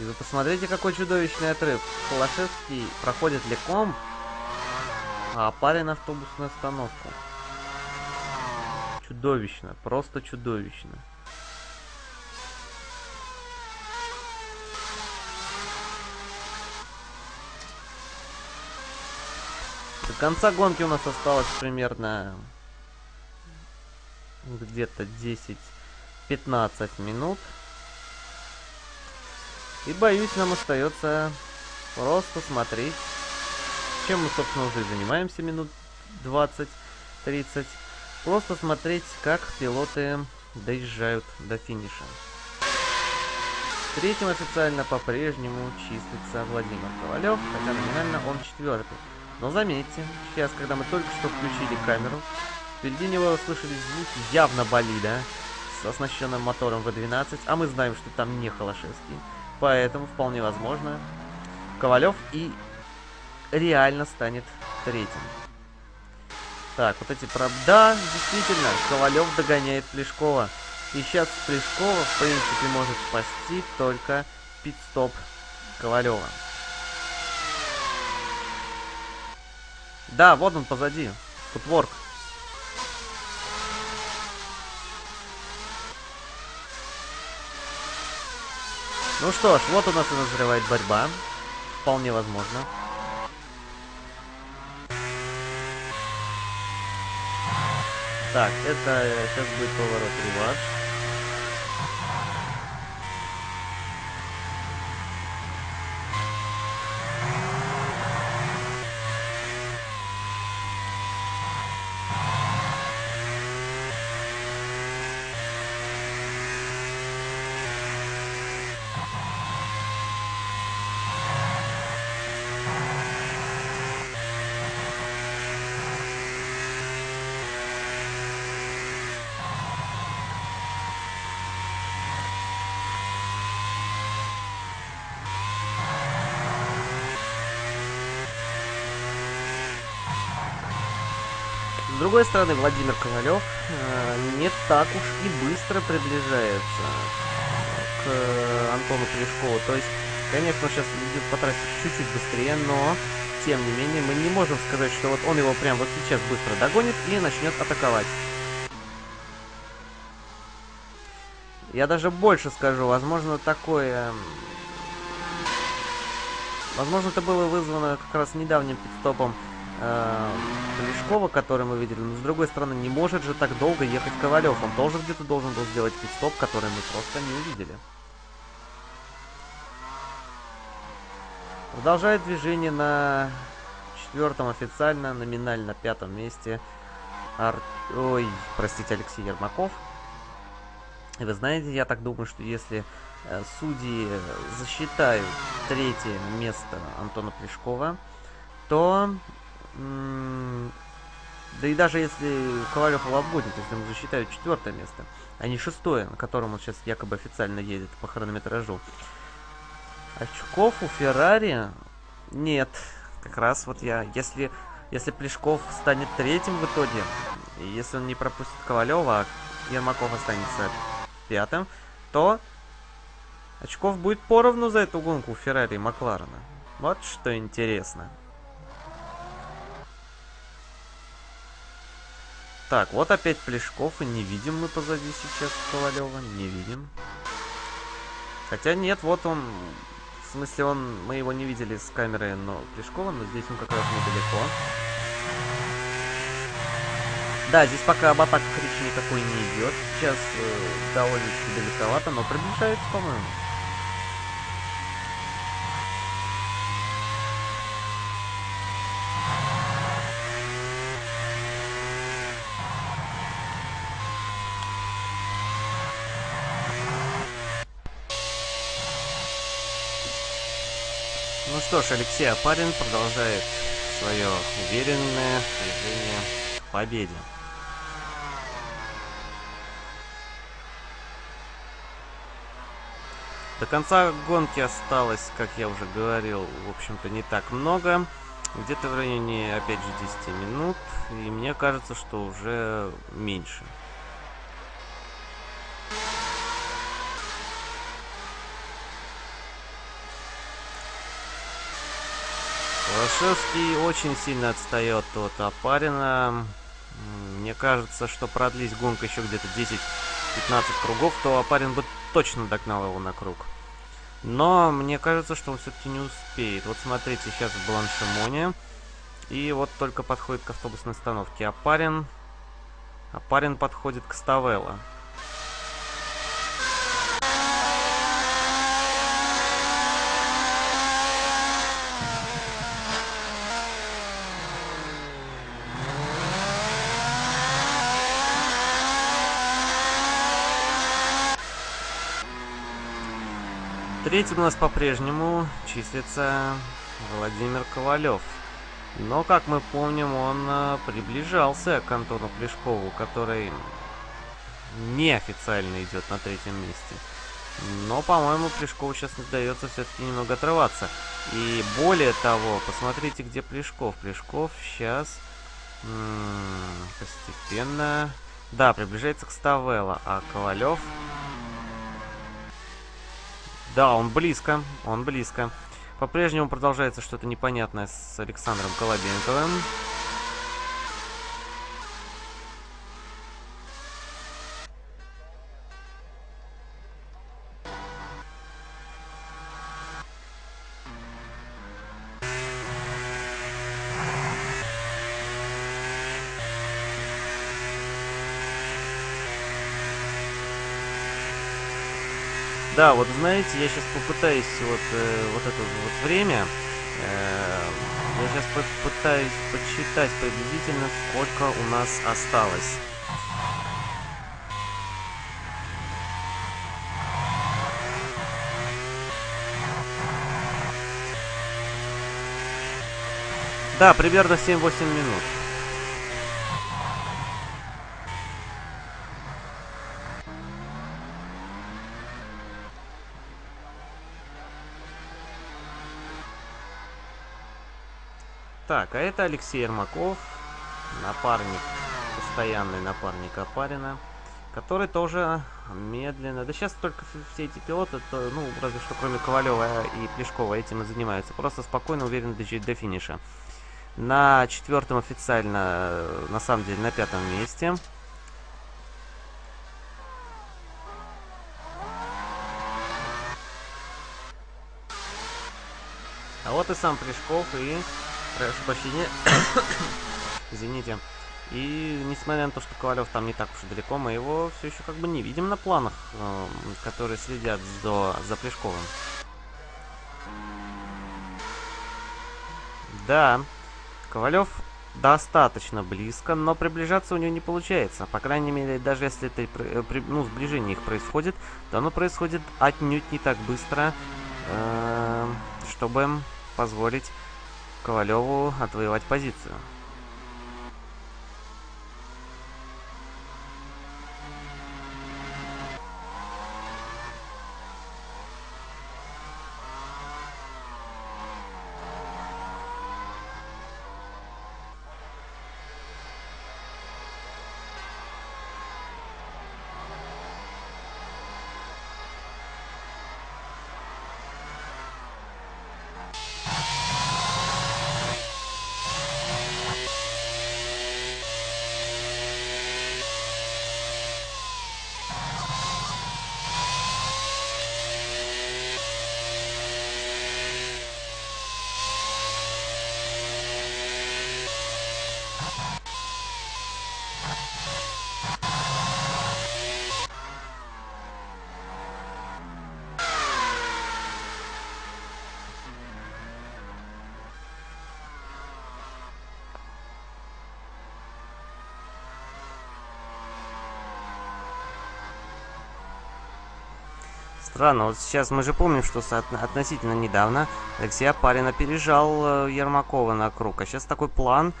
И вы посмотрите, какой чудовищный отрыв. Холошевский проходит леком, а парень автобусную остановку. Чудовищно, просто чудовищно. До конца гонки у нас осталось примерно где-то 10 15 минут. И боюсь, нам остается просто смотреть, чем мы, собственно, уже занимаемся минут 20-30. Просто смотреть, как пилоты доезжают до финиша. Третьим официально по-прежнему числится Владимир Ковалев, хотя номинально он четвертый. Но заметьте, сейчас, когда мы только что включили камеру, впереди него услышали звуки явно болида с оснащенным мотором V12, а мы знаем, что там не Холошевский. Поэтому, вполне возможно, Ковалев и реально станет третьим. Так, вот эти проб... Да, действительно, Ковалев догоняет Плешкова. И сейчас Плешкова, в принципе, может спасти только пит-стоп Ковалева. Да, вот он позади. Футворк. Ну что ж, вот у нас и назревает борьба. Вполне возможно. Так, это сейчас будет поворот реваш. С другой стороны, Владимир Ковалев э, не так уж и быстро приближается к э, Антону Плешкову. То есть, конечно, он сейчас идет по трассе чуть-чуть быстрее, но, тем не менее, мы не можем сказать, что вот он его прямо вот сейчас быстро догонит и начнет атаковать. Я даже больше скажу, возможно, такое... Возможно, это было вызвано как раз недавним пидстопом э, Плешкова, который мы видели. Но с другой стороны, не может же так долго ехать Ковалев. Он тоже где-то должен был сделать пидстоп, который мы просто не увидели. Продолжает движение на четвертом официально, номинально пятом месте. Ар... Ой, простите, Алексей Ермаков. И вы знаете, я так думаю, что если э, судьи засчитают третье место Антона Плешкова, то да и даже если Ковалев его обгонит, если ему засчитают четвертое место, а не шестое, на котором он сейчас якобы официально едет по хронометражу. Очков у Феррари нет. Как раз вот я, если, если Плешков станет третьим в итоге, если он не пропустит Ковалева, а Ермаков останется пятым, то очков будет поровну за эту гонку у Феррари и Макларена. Вот что интересно. Так, вот опять Плешков, и не видим мы позади сейчас Ковалева, не видим. Хотя нет, вот он, в смысле он, мы его не видели с камеры, но Плешкова, но здесь он как раз недалеко. Да, здесь пока об атаках речи никакой не идет. Сейчас э, довольно-таки далековато, но приближается, по-моему. Что ж, Алексей Апарин продолжает свое уверенное движение к победе. До конца гонки осталось, как я уже говорил, в общем-то не так много. Где-то в районе, опять же, 10 минут. И мне кажется, что уже меньше. Лошевский очень сильно отстает от Апарина. Мне кажется, что продлись гонка еще где-то 10-15 кругов, то Апарин бы точно догнал его на круг. Но мне кажется, что он все-таки не успеет. Вот смотрите, сейчас в Бланшемоне. И вот только подходит к автобусной остановке Апарин. Апарин подходит к Ставелло. Третьим у нас по-прежнему числится Владимир Ковалев. Но, как мы помним, он э, приближался к Антону Плешкову, который неофициально идет на третьем месте. Но, по-моему, Плешкову сейчас удается все-таки немного отрываться. И более того, посмотрите, где Плешков. Плешков сейчас постепенно... Да, приближается к Ставелла, а Ковалев... Да, он близко, он близко. По-прежнему продолжается что-то непонятное с Александром Колобенковым. Да, вот знаете, я сейчас попытаюсь вот, э, вот это вот время, э, я сейчас попытаюсь подсчитать приблизительно, сколько у нас осталось. Да, примерно 7-8 минут. Так, а это Алексей Ермаков, напарник, постоянный напарник Апарина, который тоже медленно... Да сейчас только все эти пилоты, то, ну, разве что кроме Ковалева и Плешкова этим и занимаются. Просто спокойно, уверенно доезжать до финиша. На четвертом официально, на самом деле, на пятом месте. А вот и сам Плешков и Прошу прощения. Извините. И несмотря на то, что Ковалев там не так уж и далеко, мы его все еще как бы не видим на планах, э, которые следят за, за Плешковым. Да, Ковалев достаточно близко, но приближаться у него не получается. По крайней мере, даже если это э, ну, сближение их происходит, то оно происходит отнюдь не так быстро, э, чтобы позволить Ковалеву отвоевать позицию. Странно, вот сейчас мы же помним, что относительно недавно Алексей Апарин опережал э, Ермакова на круг. А сейчас такой план,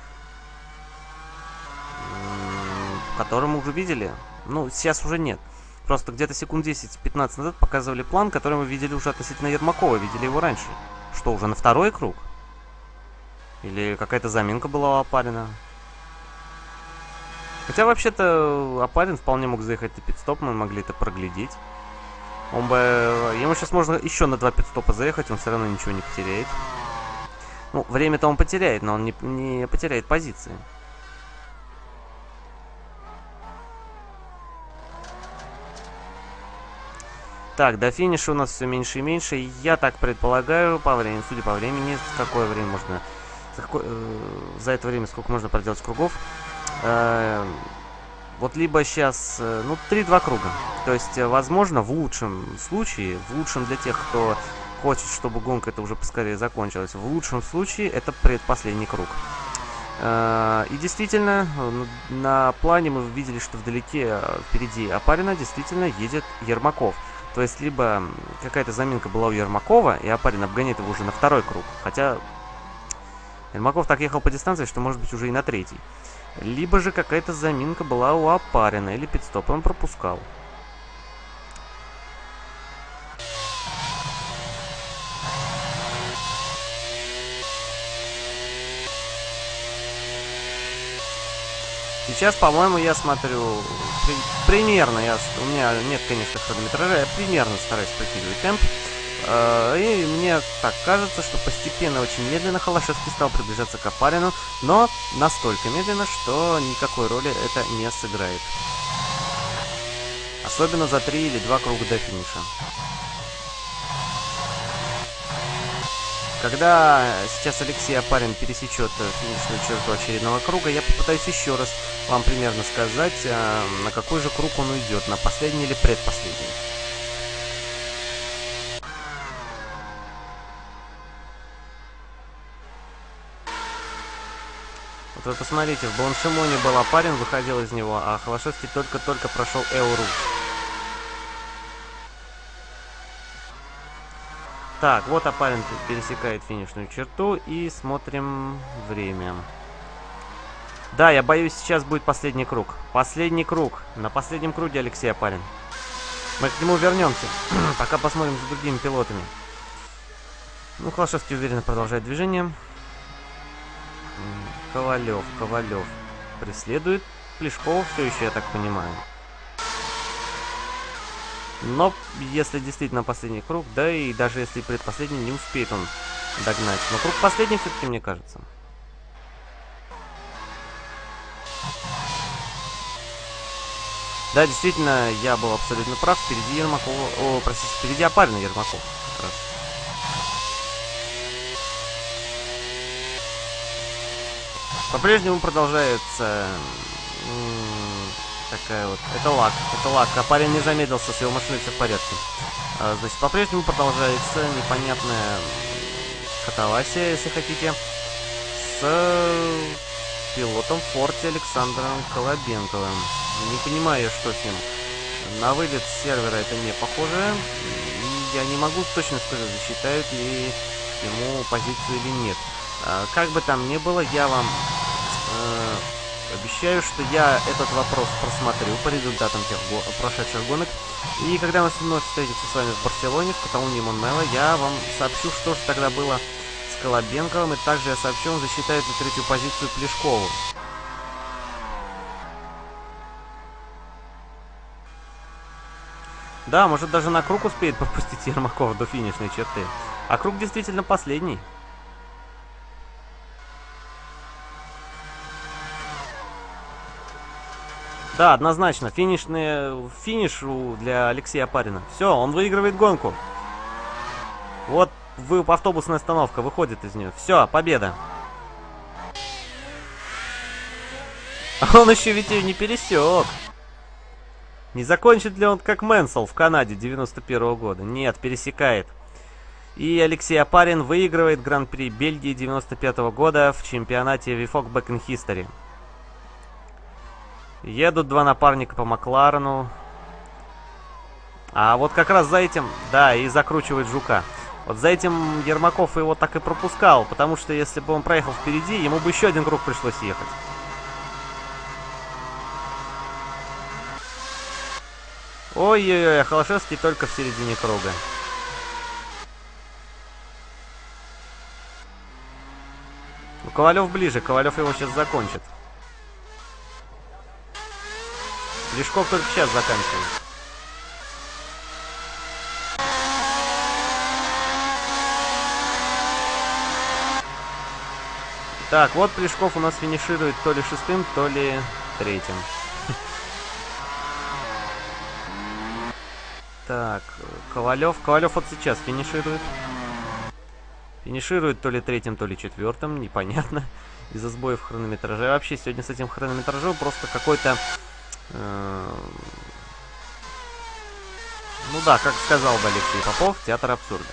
который мы уже видели. Ну, сейчас уже нет. Просто где-то секунд 10-15 назад показывали план, который мы видели уже относительно Ермакова. Видели его раньше. Что, уже на второй круг? Или какая-то заминка была у Апарина? Хотя, вообще-то, Апарин вполне мог заехать на пидстоп, мы могли это проглядеть. Он бы... Ему сейчас можно еще на два пидстопа заехать, он все равно ничего не потеряет. Ну, время-то он потеряет, но он не, не потеряет позиции. Так, до финиша у нас все меньше и меньше. Я так предполагаю, по времени, судя по времени, какое время можно... За, какое, э, за это время сколько можно проделать кругов. Э, вот либо сейчас, э, ну, 3-2 круга. То есть, э, возможно, в лучшем случае, в лучшем для тех, кто хочет, чтобы гонка это уже поскорее закончилась, в лучшем случае это предпоследний круг. Э, и действительно, на плане мы видели, что вдалеке, впереди Апарина, действительно едет Ермаков. То есть, либо какая-то заминка была у Ермакова, и Апарин обгоняет его уже на второй круг. Хотя Ермаков так ехал по дистанции, что может быть уже и на третий. Либо же какая-то заминка была у Апарина, или пидстоп он пропускал. Сейчас, по-моему, я смотрю при, примерно, я, у меня нет, конечно, хронометража, я примерно стараюсь прикидывать темп. Э, и мне так кажется, что постепенно, очень медленно Холошевский стал приближаться к Апарину, но настолько медленно, что никакой роли это не сыграет. Особенно за три или два круга до финиша. Когда сейчас Алексей Апарин пересечет финишную черту очередного круга, я попытаюсь еще раз вам примерно сказать, э, на какой же круг он уйдет, на последний или предпоследний. Вот вы посмотрите, в Бланшимоне был Апарин, выходил из него, а Холошевский только-только прошел Эуру. Так, вот Апарин пересекает финишную черту и смотрим время. Да, я боюсь, сейчас будет последний круг. Последний круг. На последнем круге Алексей Апарин. Мы к нему вернемся. Пока посмотрим за другими пилотами. Ну, Холошевский уверенно продолжает движение. Ковалев, Ковалев преследует Плешкова все еще, я так понимаю. Но если действительно последний круг, да и даже если предпоследний, не успеет он догнать. Но круг последний все-таки, мне кажется. Да, действительно, я был абсолютно прав. Впереди Ермаков... О, простите, впереди Апарина Ермаков. По-прежнему продолжается такая вот. Это лак, это лак. А парень не замедлился, с его машиной все в порядке. А, значит, по-прежнему продолжается непонятная катавасия, если хотите, с пилотом Форте Александром Колобенковым. Не понимаю, что с ним. На вылет сервера это не похоже. Я не могу точно сказать, засчитают ли ему позицию или нет. А, как бы там ни было, я вам э, Обещаю, что я этот вопрос просмотрю по результатам тех го прошедших гонок. И когда мы вновь встретимся с вами в Барселоне, в Каталунии Монмело, я вам сообщу, что же тогда было с Колобенковым. И также я сообщу, он засчитает на третью позицию Плешкову. Да, может даже на круг успеет пропустить Ермаков до финишной черты. А круг действительно последний. Да, однозначно. Финишный, финиш для Алексея Апарина. Все, он выигрывает гонку. Вот вы, автобусная остановка выходит из нее. Все, победа. А он еще ведь ее не пересек. Не закончит ли он как Мэнсел в Канаде 91 -го года? Нет, пересекает. И Алексей Апарин выигрывает Гран-при Бельгии 95 -го года в чемпионате Back in History. Едут два напарника по Макларену. А вот как раз за этим, да, и закручивает Жука. Вот за этим Ермаков его так и пропускал, потому что если бы он проехал впереди, ему бы еще один круг пришлось ехать. Ой-ой-ой, Холошевский только в середине круга. Ну, Ковалев ближе, Ковалев его сейчас закончит. Лешков только сейчас заканчивает. Так, вот Плешков у нас финиширует то ли шестым, то ли третьим. Так, Ковалев. Ковалев вот сейчас финиширует. Финиширует то ли третьим, то ли четвертым, непонятно. Из-за сбоев хронометража. Вообще сегодня с этим хронометражом просто какой-то ну да, как сказал бы Алексей Попов, театр абсурда.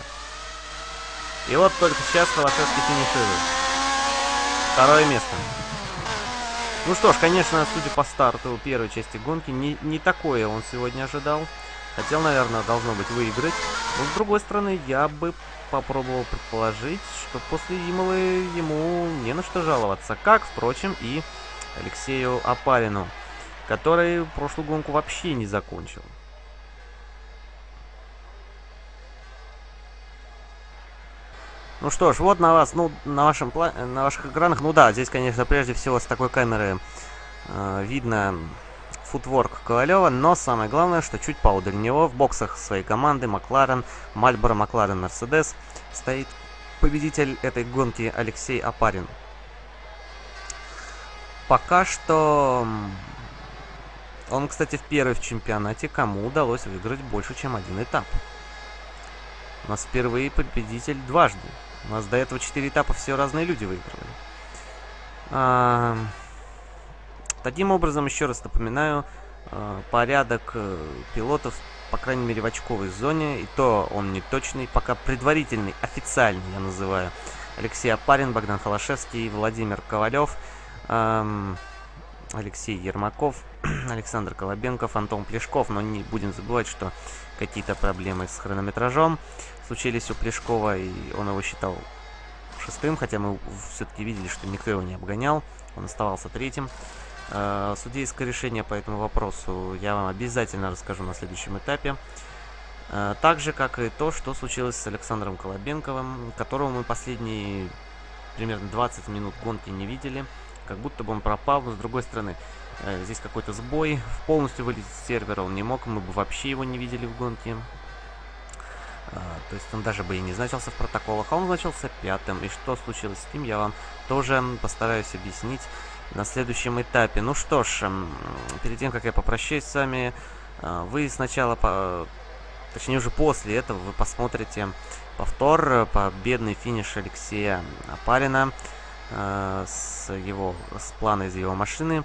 И вот только сейчас Холошевский финиширует. Второе место. Ну что ж, конечно, судя по старту первой части гонки, не, не такое он сегодня ожидал. Хотел, наверное, должно быть выиграть. Но, с другой стороны, я бы попробовал предположить, что после Имолы ему не на что жаловаться. Как, впрочем, и Алексею Апарину, который прошлую гонку вообще не закончил. Ну что ж, вот на вас, ну, на, вашем, на ваших экранах, ну да, здесь, конечно, прежде всего с такой камеры э, видно футворк Ковалева, но самое главное, что чуть поодаль него в боксах своей команды Макларен, Мальборо, Макларен, Мерседес стоит победитель этой гонки Алексей Апарин. Пока что... Он, кстати, в первой в чемпионате, кому удалось выиграть больше, чем один этап. У нас впервые победитель дважды. У нас до этого 4 этапа все разные люди выигрывали. А, таким образом, еще раз напоминаю, а, порядок э, пилотов, по крайней мере, в очковой зоне, и то он не точный, пока предварительный, официальный, я называю. Алексей Апарин, Богдан Холошевский, Владимир Ковалев, эм, Алексей Ермаков, Александр Колобенков, Антон Плешков, но не будем забывать, что какие-то проблемы с хронометражом случились у Плешкова, и он его считал шестым, хотя мы все-таки видели, что никто его не обгонял, он оставался третьим. Э, судейское решение по этому вопросу я вам обязательно расскажу на следующем этапе. Э, так же, как и то, что случилось с Александром Колобенковым, которого мы последние примерно 20 минут гонки не видели. Как будто бы он пропал, но с другой стороны, э, здесь какой-то сбой. Полностью вылезть с сервера он не мог, мы бы вообще его не видели в гонке. А, то есть он даже бы и не значился в протоколах, а он значился пятым. И что случилось с ним, я вам тоже постараюсь объяснить на следующем этапе. Ну что ж, перед тем, как я попрощаюсь с вами, а, вы сначала, точнее уже после этого, вы посмотрите повтор, победный финиш Алексея Апарина э, с его с плана из его машины.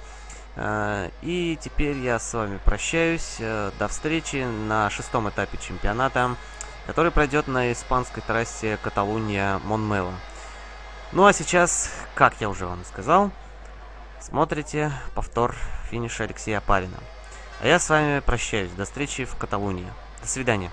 Э, и теперь я с вами прощаюсь. Э, до встречи на шестом этапе чемпионата который пройдет на испанской трассе Каталуния-Монмело. Ну а сейчас, как я уже вам сказал, смотрите повтор финиша Алексея Апарина. А я с вами прощаюсь. До встречи в Каталунии. До свидания.